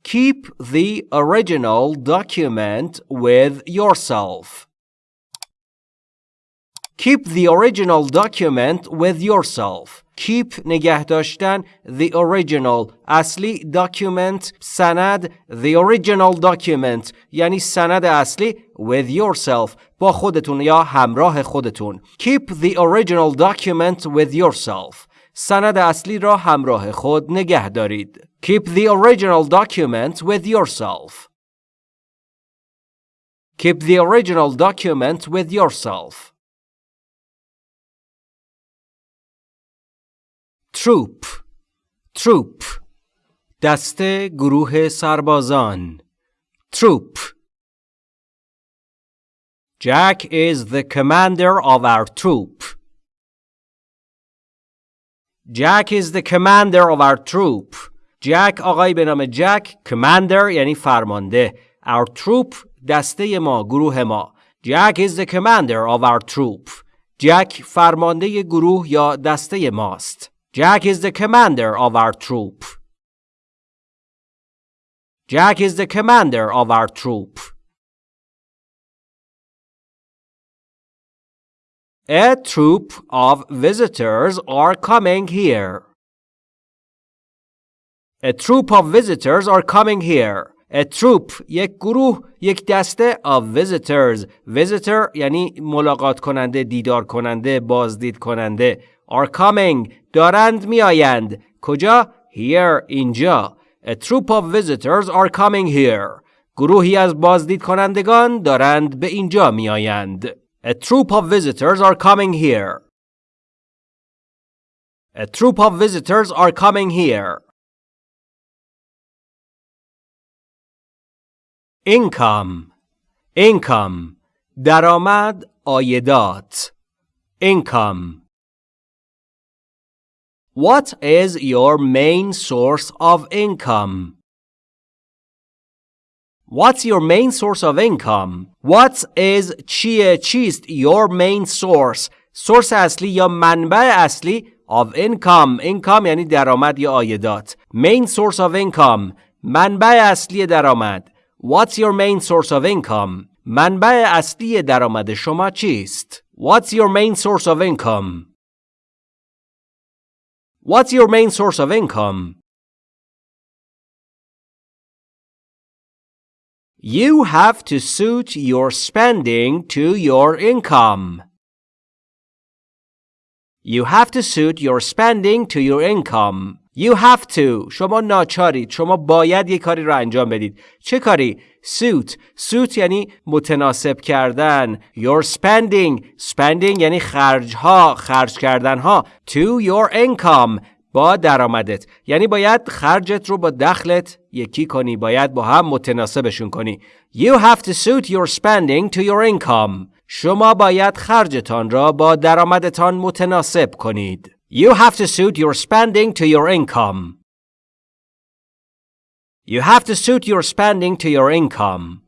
Keep the original document with yourself. Keep the original document with yourself. Keep نگه داشتن the original اصلی document سند the original document یعنی سند اصلی with yourself با خودتون یا همراه خودتون Keep the original document with yourself سند اصلی را همراه خود نگه دارید Keep the original document with yourself Keep the original document with yourself troop troop دسته گروه سربازان troop Jack is the commander of our troop. Jack is the commander of our troop. Jack آقای به نام جک commander یعنی فرمانده. Our troop دسته ما گروه ما. Jack is the commander of our troop. جک فرمانده گروه یا دسته ماست. Jack is the commander of our troop. Jack is the commander of our troop. A troop of visitors are coming here. A troop of visitors are coming here. A troop یک گروه یک دسته of visitors visitor یعنی ملاقات کننده دیدار کننده بازدید کننده are coming دارند میآیند کجا here اینجا A troop of visitors are coming here گروهی از بازدید کنندگان دارند به اینجا میآیند A troop of visitors are coming here A troop of visitors are coming here income income درآمد آیدات income What is your main source of income? What's your main source of income? What is چیه چیست your main source source اصلی یا منبع اصلی of income income یعنی درآمد یا عایدات main source of income منبع اصلی درآمد What's your main source of income? منبع اصلی درآمد شما چیست؟ What's your main source of income? What's your main source of income? You have to suit your spending to your income. You have to suit your spending to your income. You have to شما ناچارید شما باید یک کاری را انجام بدید چه کاری suit suit یعنی متناسب کردن your spending spending یعنی خرج ها خرج کردن ها to your income با درآمدت یعنی باید خرجت رو با دخلت یکی کنی باید با هم متناسبشون کنی You have to suit your spending to your income شما باید خرجتان را با درآمدتان متناسب کنید You have to suit your spending to your income. You have to suit your spending to your income.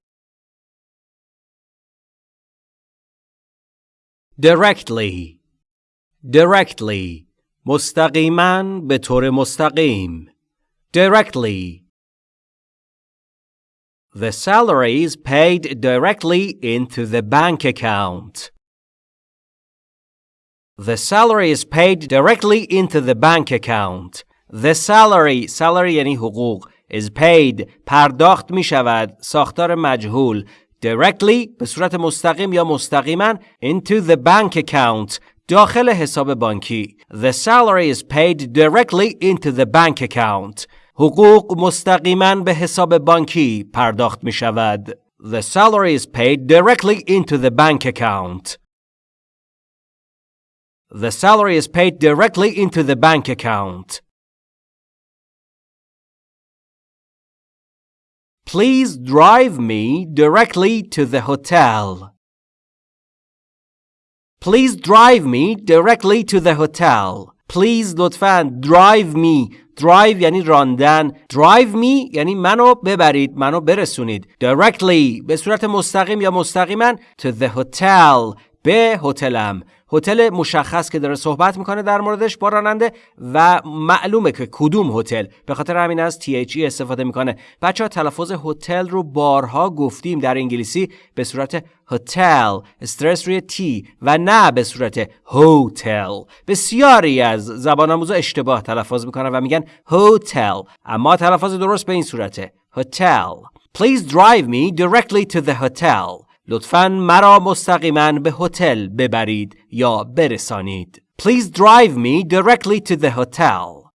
Directly. Directly. مستقیما به طور مستقیم. Directly. The salary is paid directly into the bank account. The salary is paid directly into the bank account. The salary, salary یعنی حقوق is paid پرداخت می شود ساختار مجهول directly به صورت مستقیم یا مستقیما into the bank account داخل حساب بانکی. The salary is paid directly into the bank account. حقوق مستقیما به حساب بانکی پرداخت می شود. The salary is paid directly into the bank account. The salary is paid directly into the bank account. Please drive me directly to the hotel. Please drive me directly to the hotel. Please لطفاً drive me drive یعنی راندن drive me یعنی منو ببرید منو برسونید directly به صورت مستقیم یا مستقیما to the hotel به هتلم هتل مشخص که داره صحبت می‌کنه در موردش با راننده و معلومه که کدوم هتل. به خاطر همین از THE استفاده می‌کنه. بچه تلفظ هتل رو بارها گفتیم در انگلیسی به صورت هتل استرس روی تی و نه به صورت هتل. بسیاری از زبان آموزا اشتباه تلفظ می‌کنن و میگن هتل اما تلفظ درست به این صورته. هتل. Please drive me directly to the hotel. لطفاً مرا مستقیما به هتل ببرید یا برسانید. Please drive me directly to the hotel.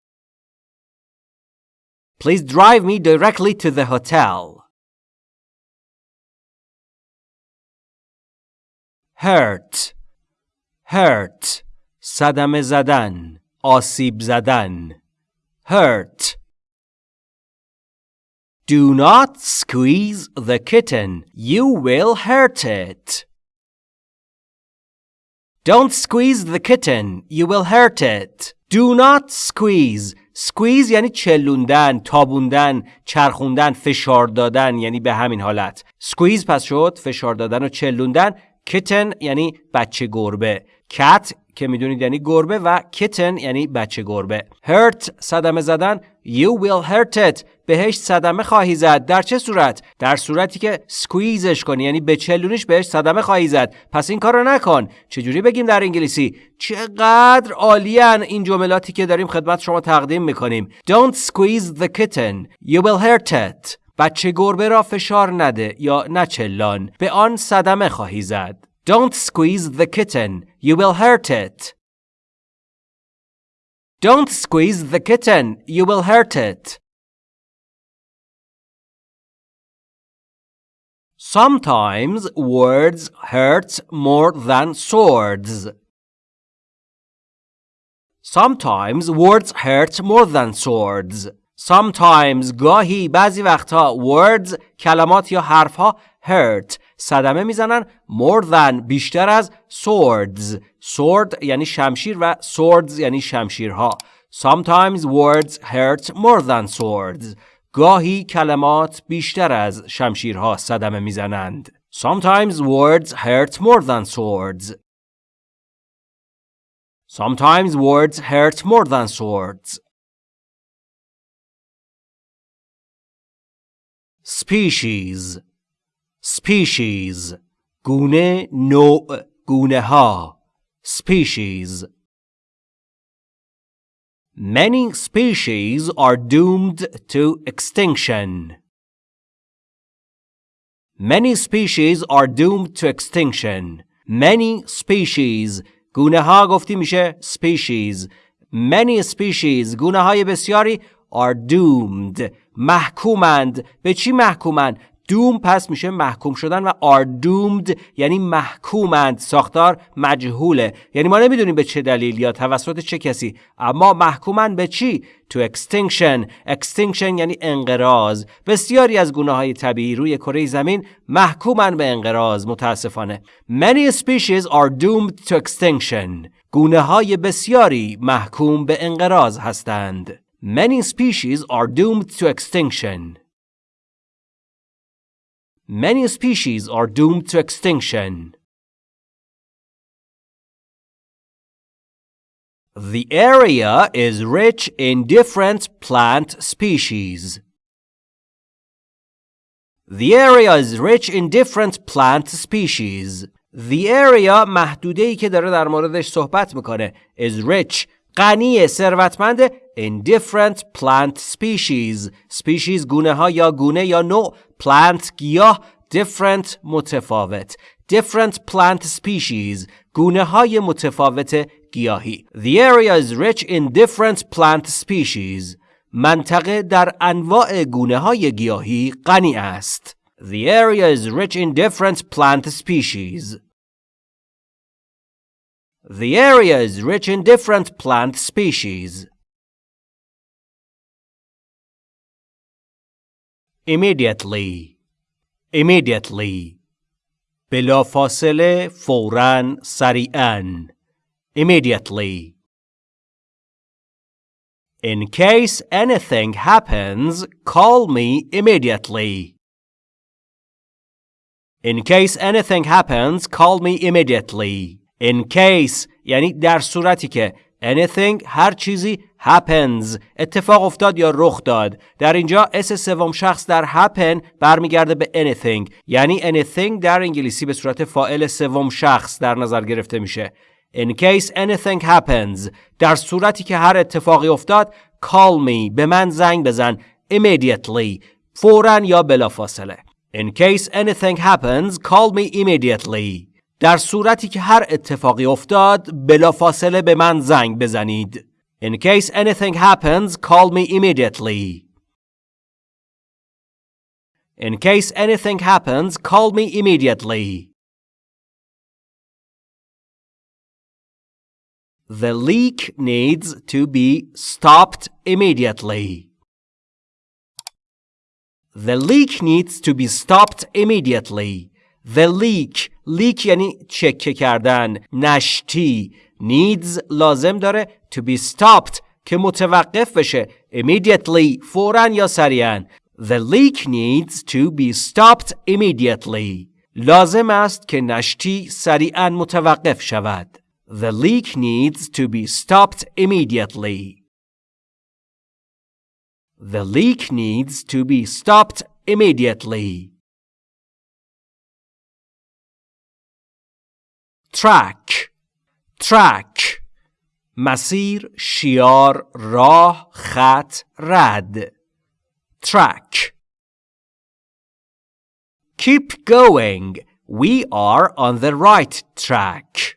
Please drive me directly to the hotel. hurt hurt صدمه زدن آسیب زدن hurt Do not squeeze the kitten. You will hurt it. Don't squeeze the kitten. You will hurt it. Do not squeeze. squeeze یعنی چلوندن، تابوندن، چرخوندن، فشار دادن یعنی به همین حالت. squeeze پس شد فشار دادن و چلوندن. kitten یعنی بچه گربه. Cat که می‌دونید یعنی گربه و kitten یعنی بچه گربه. hurt صدمه زدن. You will hurt it. بهش صدمه خواهی زد. در چه صورت؟ در صورتی که سکویزش کنی یعنی به چلونیش بهش صدمه خواهی زد. پس این کارو نکن. چجوری بگیم در انگلیسی؟ چقدر عالیان این جملاتی که داریم خدمت شما تقدیم می‌کنیم. Don't squeeze the kitten. You will hurt it. بچه گربه را فشار نده یا نچلان به آن صدمه خواهی زد. Don't squeeze the kitten you will hurt it Don't squeeze the kitten you will hurt it Sometimes words hurt more than swords. Sometimes words hurt more than swords. Sometimes گاهی بعضی وقتها words کلمات یا حرفها hurt صدمه می‌زنن more than بیشتر از swords sword یعنی شمشیر و swords یعنی شمشیرها Sometimes words hurt more than swords گاهی کلمات بیشتر از شمشیرها صدمه می‌زنند. Sometimes words hurt more than swords. Sometimes words hurt more than swords. Species Species گونه نوع گونه ها Species Many species are doomed to extinction. Many species are doomed to extinction. Many species گونه ها گفتی میشه species. Many species گونه های بسیاری are doomed محکومند به چی محکومند دوم پس میشه محکوم شدن و are doomed یعنی محکومند ساختار مجهوله. یعنی ما نمی‌دونیم به چه دلیل یا توسط چه کسی اما محکومند به چی؟ To extinction. Extinction یعنی انقراض. بسیاری از گونه های طبیعی روی کره زمین محکومند به انقراض متاسفانه. Many species are doomed to extinction. گونه های بسیاری محکوم به انقراض هستند. Many species are doomed to extinction. many species are doomed to extinction. The area is rich in different plant species. The area is rich in different plant species. The area محدوده ای که داره در موردش صحبت میکنه is rich غنی ثروتمند in different plant species species گونه ها یا گونه یا نوع plant گیاه different متفاوت different plant species گونه های متفاوت گیاهی The area is rich in different plant species منطقه در انواع گونه های گیاهی غنی است The area is rich in different plant species The area is rich in different plant species. immediately immediately بلافاصله فوراً سریعاً immediately In case anything happens, call me immediately. In case anything happens, call me immediately. In case یعنی در صورتی که anything هر چیزی happens. اتفاق افتاد یا رخ داد. در اینجا اس سوم شخص در happen برمیگرده به anything. یعنی anything در انگلیسی به صورت فاعل سوم شخص در نظر گرفته میشه. In case anything happens. در صورتی که هر اتفاقی افتاد call me. به من زنگ بزن. Immediately. فورا یا بلافاصله. In case anything happens call me immediately. در صورتی که هر اتفاقی افتاد بلافاصله به من زنگ بزنید. In case anything happens call me immediately In case anything happens call me immediately The leak needs to be stopped immediately. The leak needs to be stopped immediately. The leak leak یعنی چکه کردن نشتی needs لازم داره to be stopped که متوقف بشه immediately فورا یا سریعا The leak needs to be stopped immediately لازم است که نشتی سریعا متوقف شود The leak needs to be stopped immediately. The leak needs to be stopped immediately. Track track مسیر شیار راه خط رد track Keep going. We are on the right track.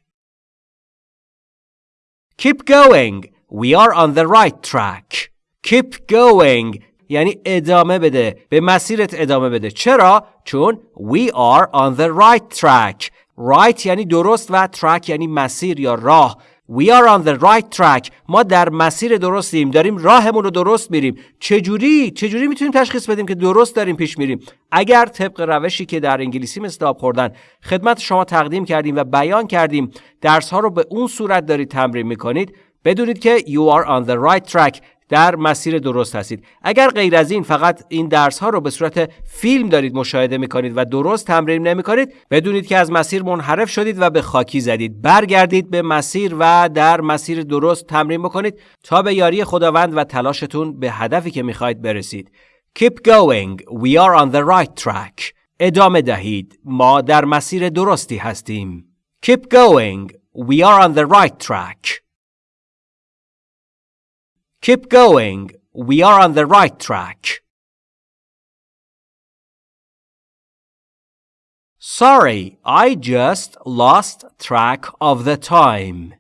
Keep going. We are on the right track. Keep going. یعنی ادامه بده. به مسیرت ادامه بده. چرا؟ چون we are on the right track. Right یعنی درست و track یعنی مسیر یا راه. We are on the right track. ما در مسیر درستیم. داریم راهمون رو درست میریم. چجوری؟ چجوری می‌تونیم تشخیص بدیم که درست داریم پیش میریم؟ اگر طبق روشی که در انگلیسی آب خوردن خدمت شما تقدیم کردیم و بیان کردیم درس ها رو به اون صورت دارید تمرین می‌کنید بدونید که you are on the right track در مسیر درست هستید. اگر غیر از این فقط این درس ها رو به صورت فیلم دارید مشاهده می کنید و درست تمرین نمی کنید بدونید که از مسیر منحرف شدید و به خاکی زدید. برگردید به مسیر و در مسیر درست تمرین بکنید تا به یاری خداوند و تلاشتون به هدفی که می‌خواهید برسید. Keep going. We are on the right track. ادامه دهید. ما در مسیر درستی هستیم. Keep going. We are on the right track. Keep going. We are on the right track. Sorry, I just lost track of the time.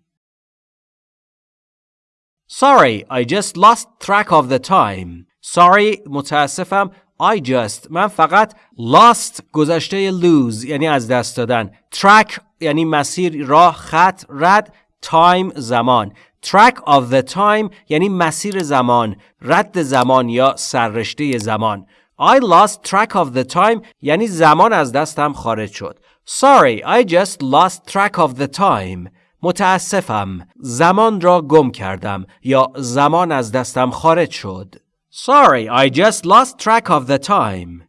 Sorry, I just lost track of the time. Sorry, متاسفم. I just من فقط lost گذشته lose یعنی از دست دادن. Track یعنی مسیر راه خط رد time زمان track of the time یعنی مسیر زمان رد زمان یا سررشته زمان I lost track of the time یعنی زمان از دستم خارج شد Sorry, I just lost track of the time متاسفم زمان را گم کردم یا زمان از دستم خارج شد Sorry, I just lost track of the time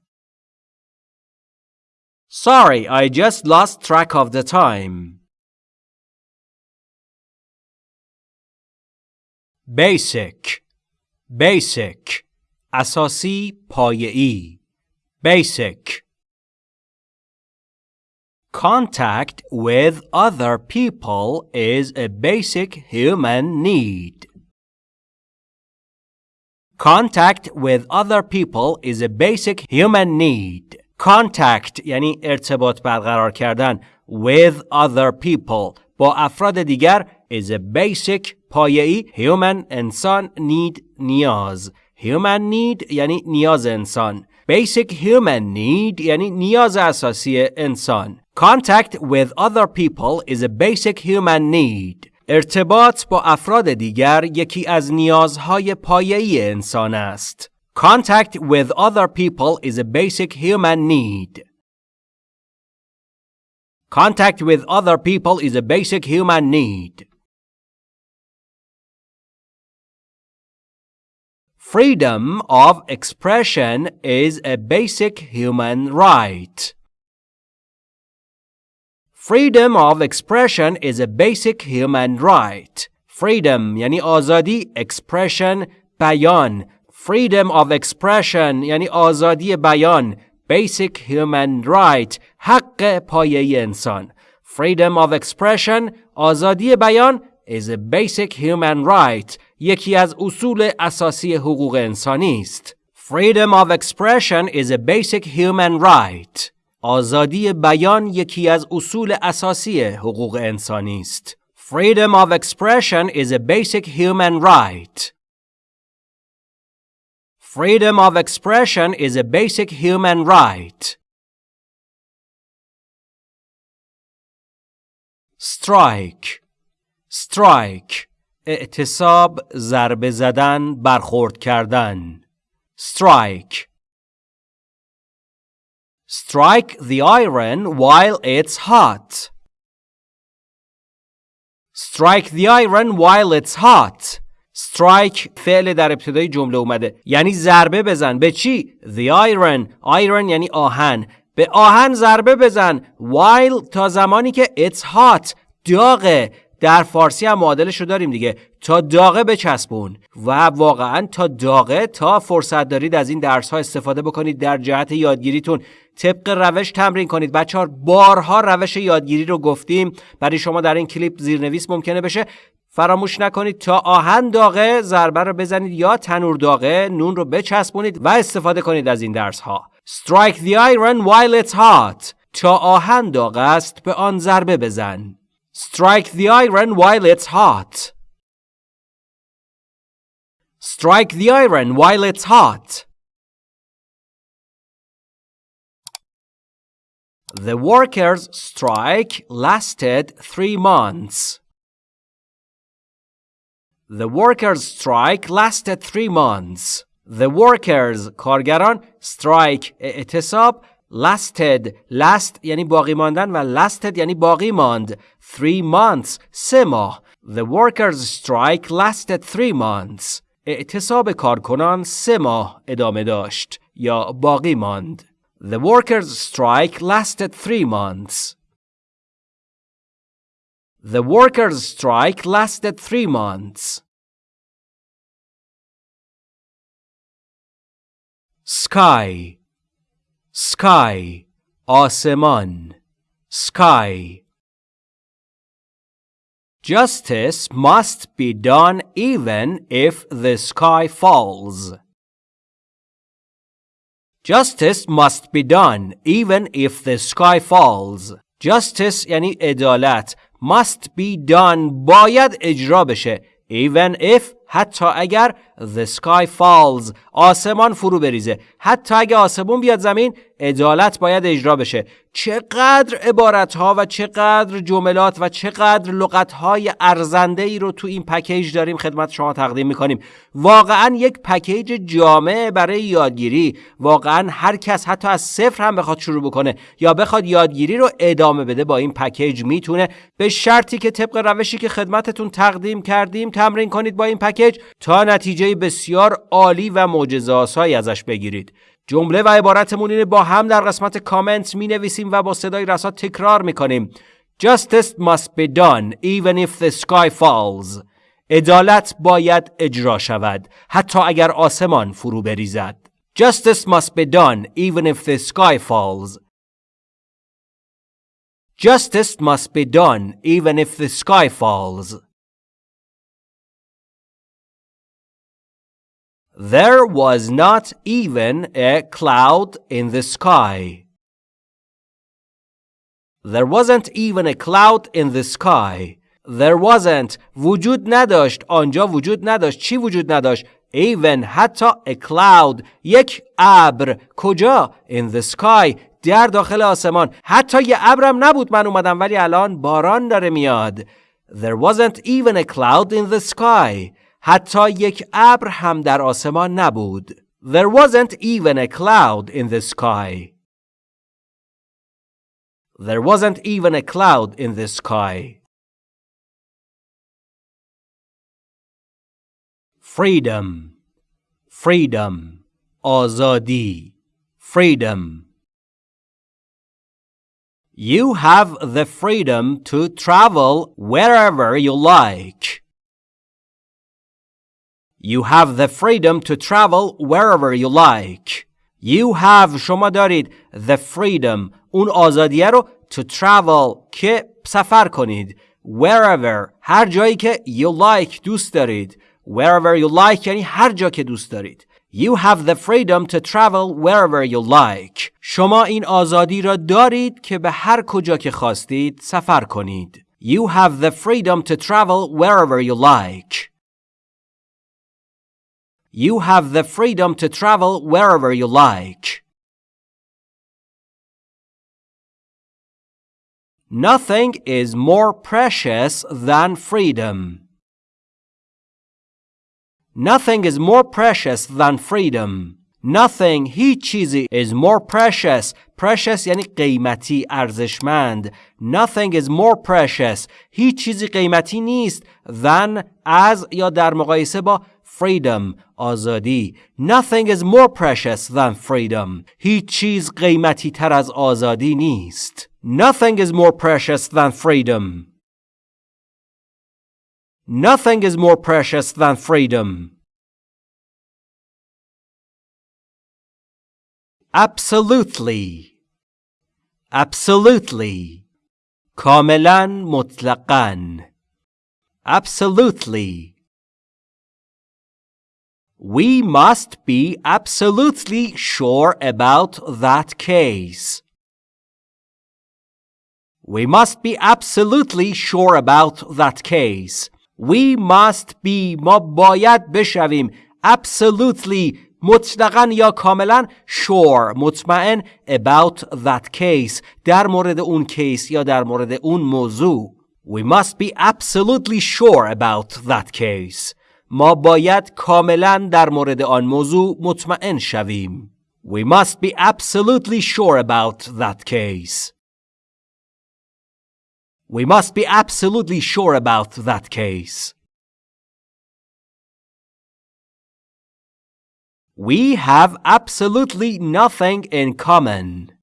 Sorry, I just lost track of the time Basic Basic اساسی پایه‌ای Basic Contact with other people is a basic human need. Contact with other people is a basic human need. Contact یعنی ارتباط برقرار کردن with other people با افراد دیگر is a basic پایه‌ای human انسان need نیاز human need یعنی نیاز انسان basic human need یعنی نیاز اساسی انسان contact with other people is a basic human need ارتباط با افراد دیگر یکی از نیازهای پایه‌ای انسان است Contact with other people is a basic human need. Contact with other people is a basic human need. Freedom of expression is a basic human right. Freedom of expression is a basic human right. Freedom یعنی آزادی expression بیان Freedom of expression یعنی آزادی بیان basic human right حق پایه انسان freedom of expression آزادی بیان is a basic human right یکی از اصول اساسی حقوق انسانی است freedom of expression is a basic human right آزادی بیان یکی از اصول اساسی حقوق انسانی است freedom of expression is a basic human right Freedom of expression is a basic human right. strike strike اعتصاب ضربه زدن برخورد کردن. Strike. Strike the iron while it's hot. Strike the iron while it's hot. Strike فعل در ابتدای جمله اومده. یعنی ضربه بزن. به چی؟ The iron. Iron یعنی آهن. به آهن ضربه بزن. While تا زمانی که it's hot. داغه. در فارسی هم معادلش رو داریم دیگه. تا داغه بچسبون. و واقعا تا داغه تا فرصت دارید از این درس ها استفاده بکنید در جهت یادگیریتون. طبق روش تمرین کنید. بچه ها بارها روش یادگیری رو گفتیم. برای شما در این کلیپ زیرنویس ممکنه بشه. فراموش نکنید. تا آهن داغه ضربه رو بزنید یا تنور داغه نون رو بچسبونید و استفاده کنید از این درس ها Strike the iron while it's hot. تا آهن داغ است به آن ضربه بزن. Strike the iron while it's hot Strike the iron while it's hot The workers' strike lasted three months. The workers' strike lasted three months. The workers کارگران strike اعتصاب lasted last یعنی باقی ماندن و lasted یعنی باقی ماند three months سه ماه The workers strike lasted three months اعتصاب کارکنان سه ماه ادامه داشت یا باقی ماند The workers strike lasted three months The workers' strike lasted three months. Sky Sky آسمان Sky Justice must be done even if the sky falls. Justice must be done even if the sky falls. Justice یعنی عدالت must be done باید اجرا بشه even if حتی اگر the sky falls. آسمان فرو بریزه. حتی اگر آسمون بیاد زمین عدالت باید اجرا بشه. چقدر عبارت ها و چقدر جملات و چقدر لغت های ارزنده ای رو تو این پکیج داریم خدمت شما تقدیم می‌کنیم. واقعا یک پکیج جامع برای یادگیری. واقعا هر کس حتی از صفر هم بخواد شروع بکنه یا بخواد یادگیری رو ادامه بده با این پکیج می‌تونه. به شرطی که طبق روشی که خدمتتون تقدیم کردیم تمرین کنید با این پکیج تا نتیجه بسیار عالی و معجزه ازش بگیرید. جمله و عبارتمون اینه با هم در قسمت کامنت می نویسیم و با صدای رسا تکرار می کنیم Justice must be done even if the sky falls. عدالت باید اجرا شود حتی اگر آسمان فرو بریزد. Justice must be done even if the sky falls. Justice must be done even if the sky falls. There was not even a cloud in the sky. There wasn't even a cloud in the sky. There wasn't وجود نداشت آنجا وجود نداشت چی وجود نداشت even حتی a cloud یک ابر کجا in the sky در داخل آسمان حتی یه ابرم نبود من اومدم ولی الان باران داره میاد There wasn't even a cloud in the sky حتی یک ابر هم در آسمان نبود. There wasn't even a cloud in the sky. There wasn't even a cloud in the sky. Freedom, freedom, آزادی, freedom. You have the freedom to travel wherever you like. You have the freedom to travel wherever you like. You have شما دارید the freedom اون آزادیه رو to travel که سفر کنید wherever هر جایی که you like دوست دارید wherever you like یعنی هر جا که دوست دارید You have the freedom to travel wherever you like. شما این آزادی را دارید که به هر کجا که خواستید سفر کنید. You have the freedom to travel wherever you like. You have the freedom to travel wherever you like. Nothing is more precious than freedom. Nothing is more precious than freedom. Nothing هیچ چیزی is more precious precious یعنی قیمتی ارزشمند Nothing is more precious هیچ چیزی قیمتی نیست than از یا در مقایسه با freedom آزادی Nothing is more precious than freedom هیچ چیز قیمتی تر از آزادی نیست Nothing is more precious than freedom Nothing is more precious than freedom. Absolutely. Absolutely. کاملا مطلقا. Absolutely. We must be absolutely sure about that case. We must be absolutely sure about that case. We must be ما باید بشویم absolutely مطلقا یا کاملا sure مطمئن about that case در مورد اون کیس یا در مورد اون موضوع We must be absolutely sure about that case ما باید کاملا در مورد آن موضوع مطمئن شویم We must be absolutely sure about that case We must be absolutely sure about that case. We have absolutely nothing in common.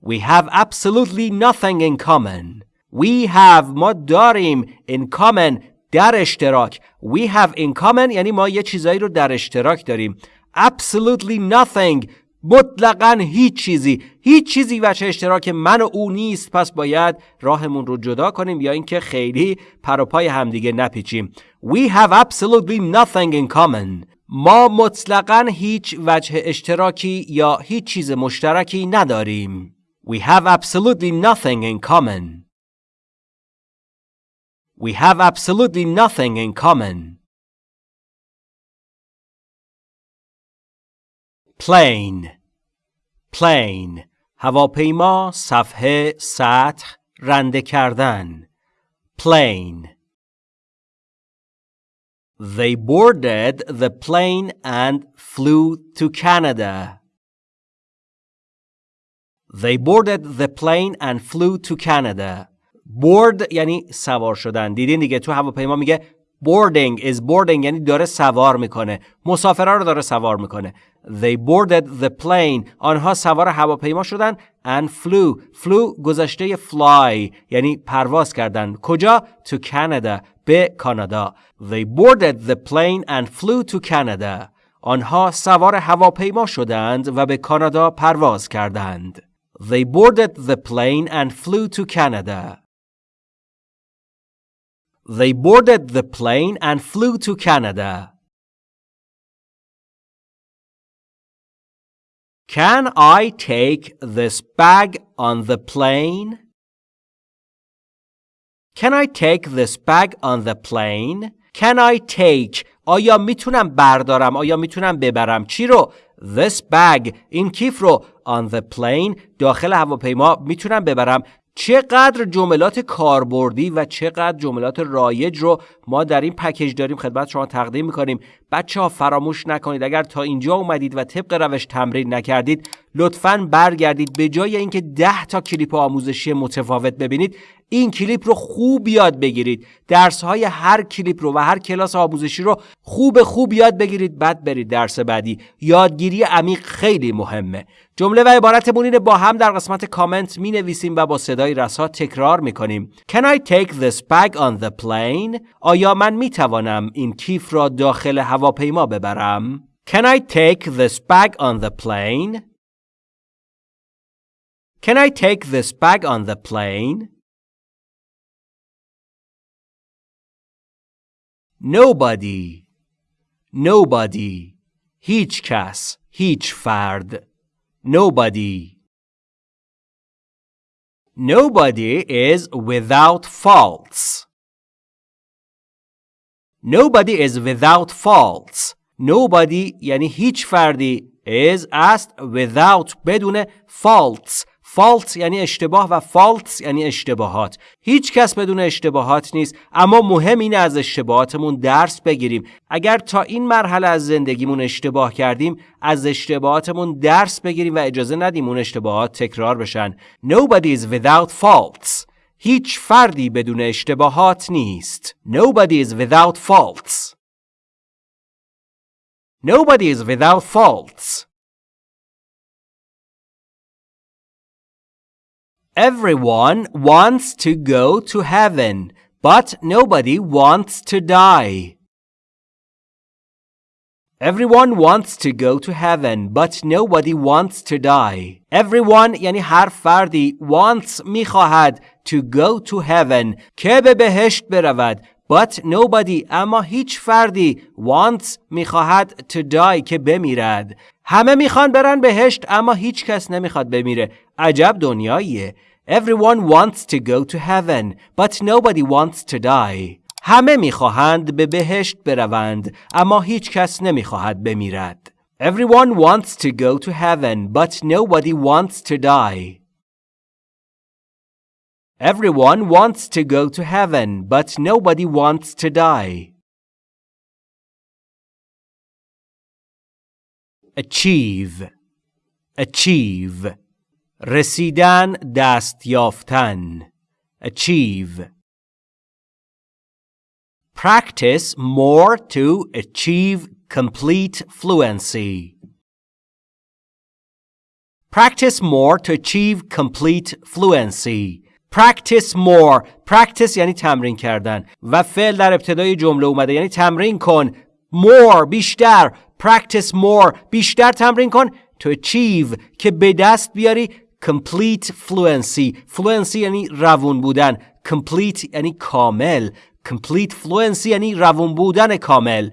We have absolutely nothing in common. We have ما داریم in common در اشتراک. We have in common یعنی ما یه چیزایی رو در اشتراک داریم. Absolutely nothing. مطلقا هیچ چیزی. هیچ چیزی وچه اشتراک من و او نیست. پس باید راهمون رو جدا کنیم یا اینکه خیلی پروپای همدیگه نپیچیم. We have absolutely nothing in common. ما مطلقا هیچ وجه اشتراکی یا هیچ چیز مشترکی نداریم. We have absolutely nothing in common. We have absolutely nothing in common. Plane Plane هواپیما صفحه سطح رنده کردن Plane They boarded the plane and flew to Canada. They boarded the plane and flew to Canada. Board یعنی سوار شدن. دیدین دیگه تو هواپیما میگه boarding is boarding یعنی داره سوار می‌کنه. مسافرها رو داره سوار می‌کنه. They boarded the plane. آنها سوار هواپیما شدن and flew. flew گذشته fly یعنی پرواز کردن. کجا؟ To Canada. به کانادا. They boarded the plane and flew to Canada. آنها سوار هواپیما شدند و به کانادا پرواز کردند. They boarded the plane and flew to Canada. They boarded the plane and flew to Canada. Can I take this bag on the plane? Can I take this bag on the plane? Can I take آیا میتونم بردارم آیا میتونم ببرم چی رو this bag این کیف رو on the plane داخل هواپیما میتونم ببرم چقدر جملات کاربردی و چقدر جملات رایج رو ما در این پکیج داریم خدمت شما تقدیم می‌کنیم. بچه ها فراموش نکنید. اگر تا اینجا اومدید و طبق روش تمرین نکردید لطفا برگردید. به جای اینکه 10 تا کلیپ آموزشی متفاوت ببینید این کلیپ رو خوب یاد بگیرید درس های هر کلیپ رو و هر کلاس آموزشی رو خوب خوب یاد بگیرید بعد برید درس بعدی یادگیری عمیق خیلی مهمه جمله و عبارتمون اینه با هم در قسمت کامنت می نویسیم و با صدای رسا تکرار می کنیم Can I take this bag on the plane? آیا من می توانم این کیف را داخل هواپیما ببرم؟ Can I take this bag on the plane? Can I take this bag on the plane? Nobody Nobody هیچ کس هیچ فرد Nobody Nobody is without faults. Nobody is without faults. Nobody یعنی هیچ فردی is است without بدون faults فالت یعنی اشتباه و فالتس یعنی اشتباهات. هیچ کس بدون اشتباهات نیست اما مهم اینه از اشتباهاتمون درس بگیریم. اگر تا این مرحله از زندگیمون اشتباه کردیم از اشتباهاتمون درس بگیریم و اجازه ندیم اون اشتباهات تکرار بشن. Nobody is without faults. هیچ فردی بدون اشتباهات نیست. Nobody is without faults. Nobody is without faults. Everyone wants to go to heaven, but nobody wants to die. Everyone wants to go to heaven, but nobody wants to die. Everyone یعنی هر فردی wants میخواهد to go to heaven که به بهشت برود but nobody اما هیچ فردی wants میخواهد to die که بمیرد همه میخوان برن بهشت اما هیچ کس نمیخواد بمیره عجب دنیاییه Everyone wants to go to heaven, but nobody wants to die. همه میخواهند به بهشت بروند اما هیچ کس نمیخواهد بمیرد. Everyone wants to go to heaven, but nobody wants to die. Everyone wants to go to heaven, but nobody wants to die. Achieve. Achieve. رسیدن دست یافتن achieve practice more to achieve complete fluency practice more to achieve complete fluency practice more practice یعنی تمرین کردن و فعل در ابتدای جمله اومده یعنی تمرین کن more بیشتر practice more بیشتر تمرین کن to achieve که به دست بیاری complete fluency. Fluency یعنی روون بودن. Complete یعنی کامل. Complete fluency یعنی روون بودن کامل.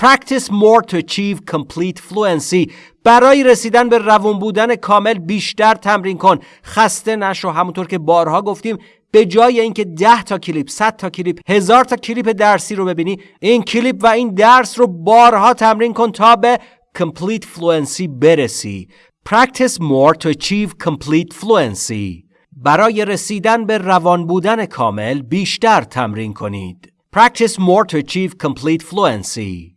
Practice more to achieve complete fluency. برای رسیدن به روون بودن کامل بیشتر تمرین کن. خسته نشو. همونطور که بارها گفتیم به جای اینکه 10 تا کلیپ 100 تا کلیپ هزار تا کلیپ درسی رو ببینی این کلیپ و این درس رو بارها تمرین کن تا به complete fluency برسی. Practice more to achieve complete fluency. برای رسیدن به روان بودن کامل بیشتر تمرین کنید. Practice more to achieve complete fluency.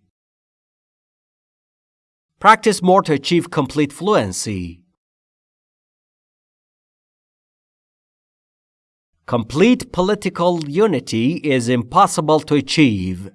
Practice more to achieve complete fluency. Complete political unity is impossible to achieve.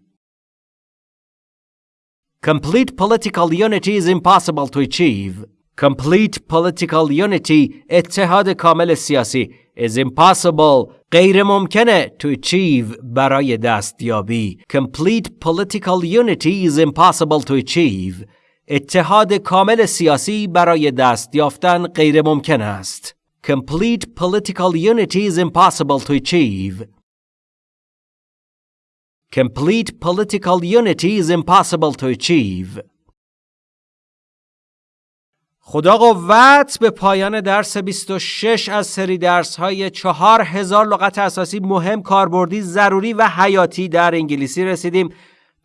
Complete political unity is impossible to achieve. complete political unity اتحاد کامل سیاسی is impossible غیر ممکنه to achieve برای دستیابی complete political unity is impossible to achieve اتحاد کامل سیاسی برای دست یافتن غیر ممکن است complete political unity is impossible to achieve complete political unity is impossible to achieve خدا قوت به پایان درس 26 از سری درس های 4000 لغت اساسی مهم کاربردی ضروری و حیاتی در انگلیسی رسیدیم.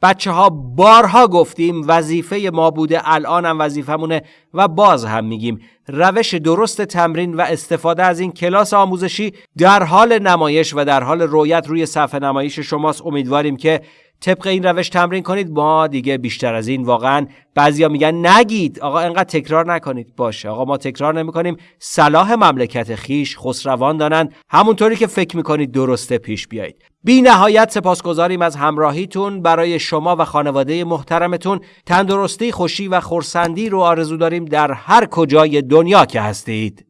بچه ها بارها گفتیم وظیفه ما بوده الان هم وظیفمونه و باز هم میگیم. روش درست تمرین و استفاده از این کلاس آموزشی در حال نمایش و در حال رویت روی صفحه نمایش شماست. امیدواریم که طبق این روش تمرین کنید ما دیگه بیشتر از این واقعا بعضیا میگن نگید. آقا انقدر تکرار نکنید. باشه. آقا ما تکرار نمی‌کنیم. صلاح مملکت خیش خسروان دانن همونطوری که فکر می‌کنید درسته پیش بیایید. بی نهایت سپاسگزاریم از همراهیتون. برای شما و خانواده محترمتون تندرستی خوشی و خورسندی رو آرزو داریم در هر کجای دنیا که هستید.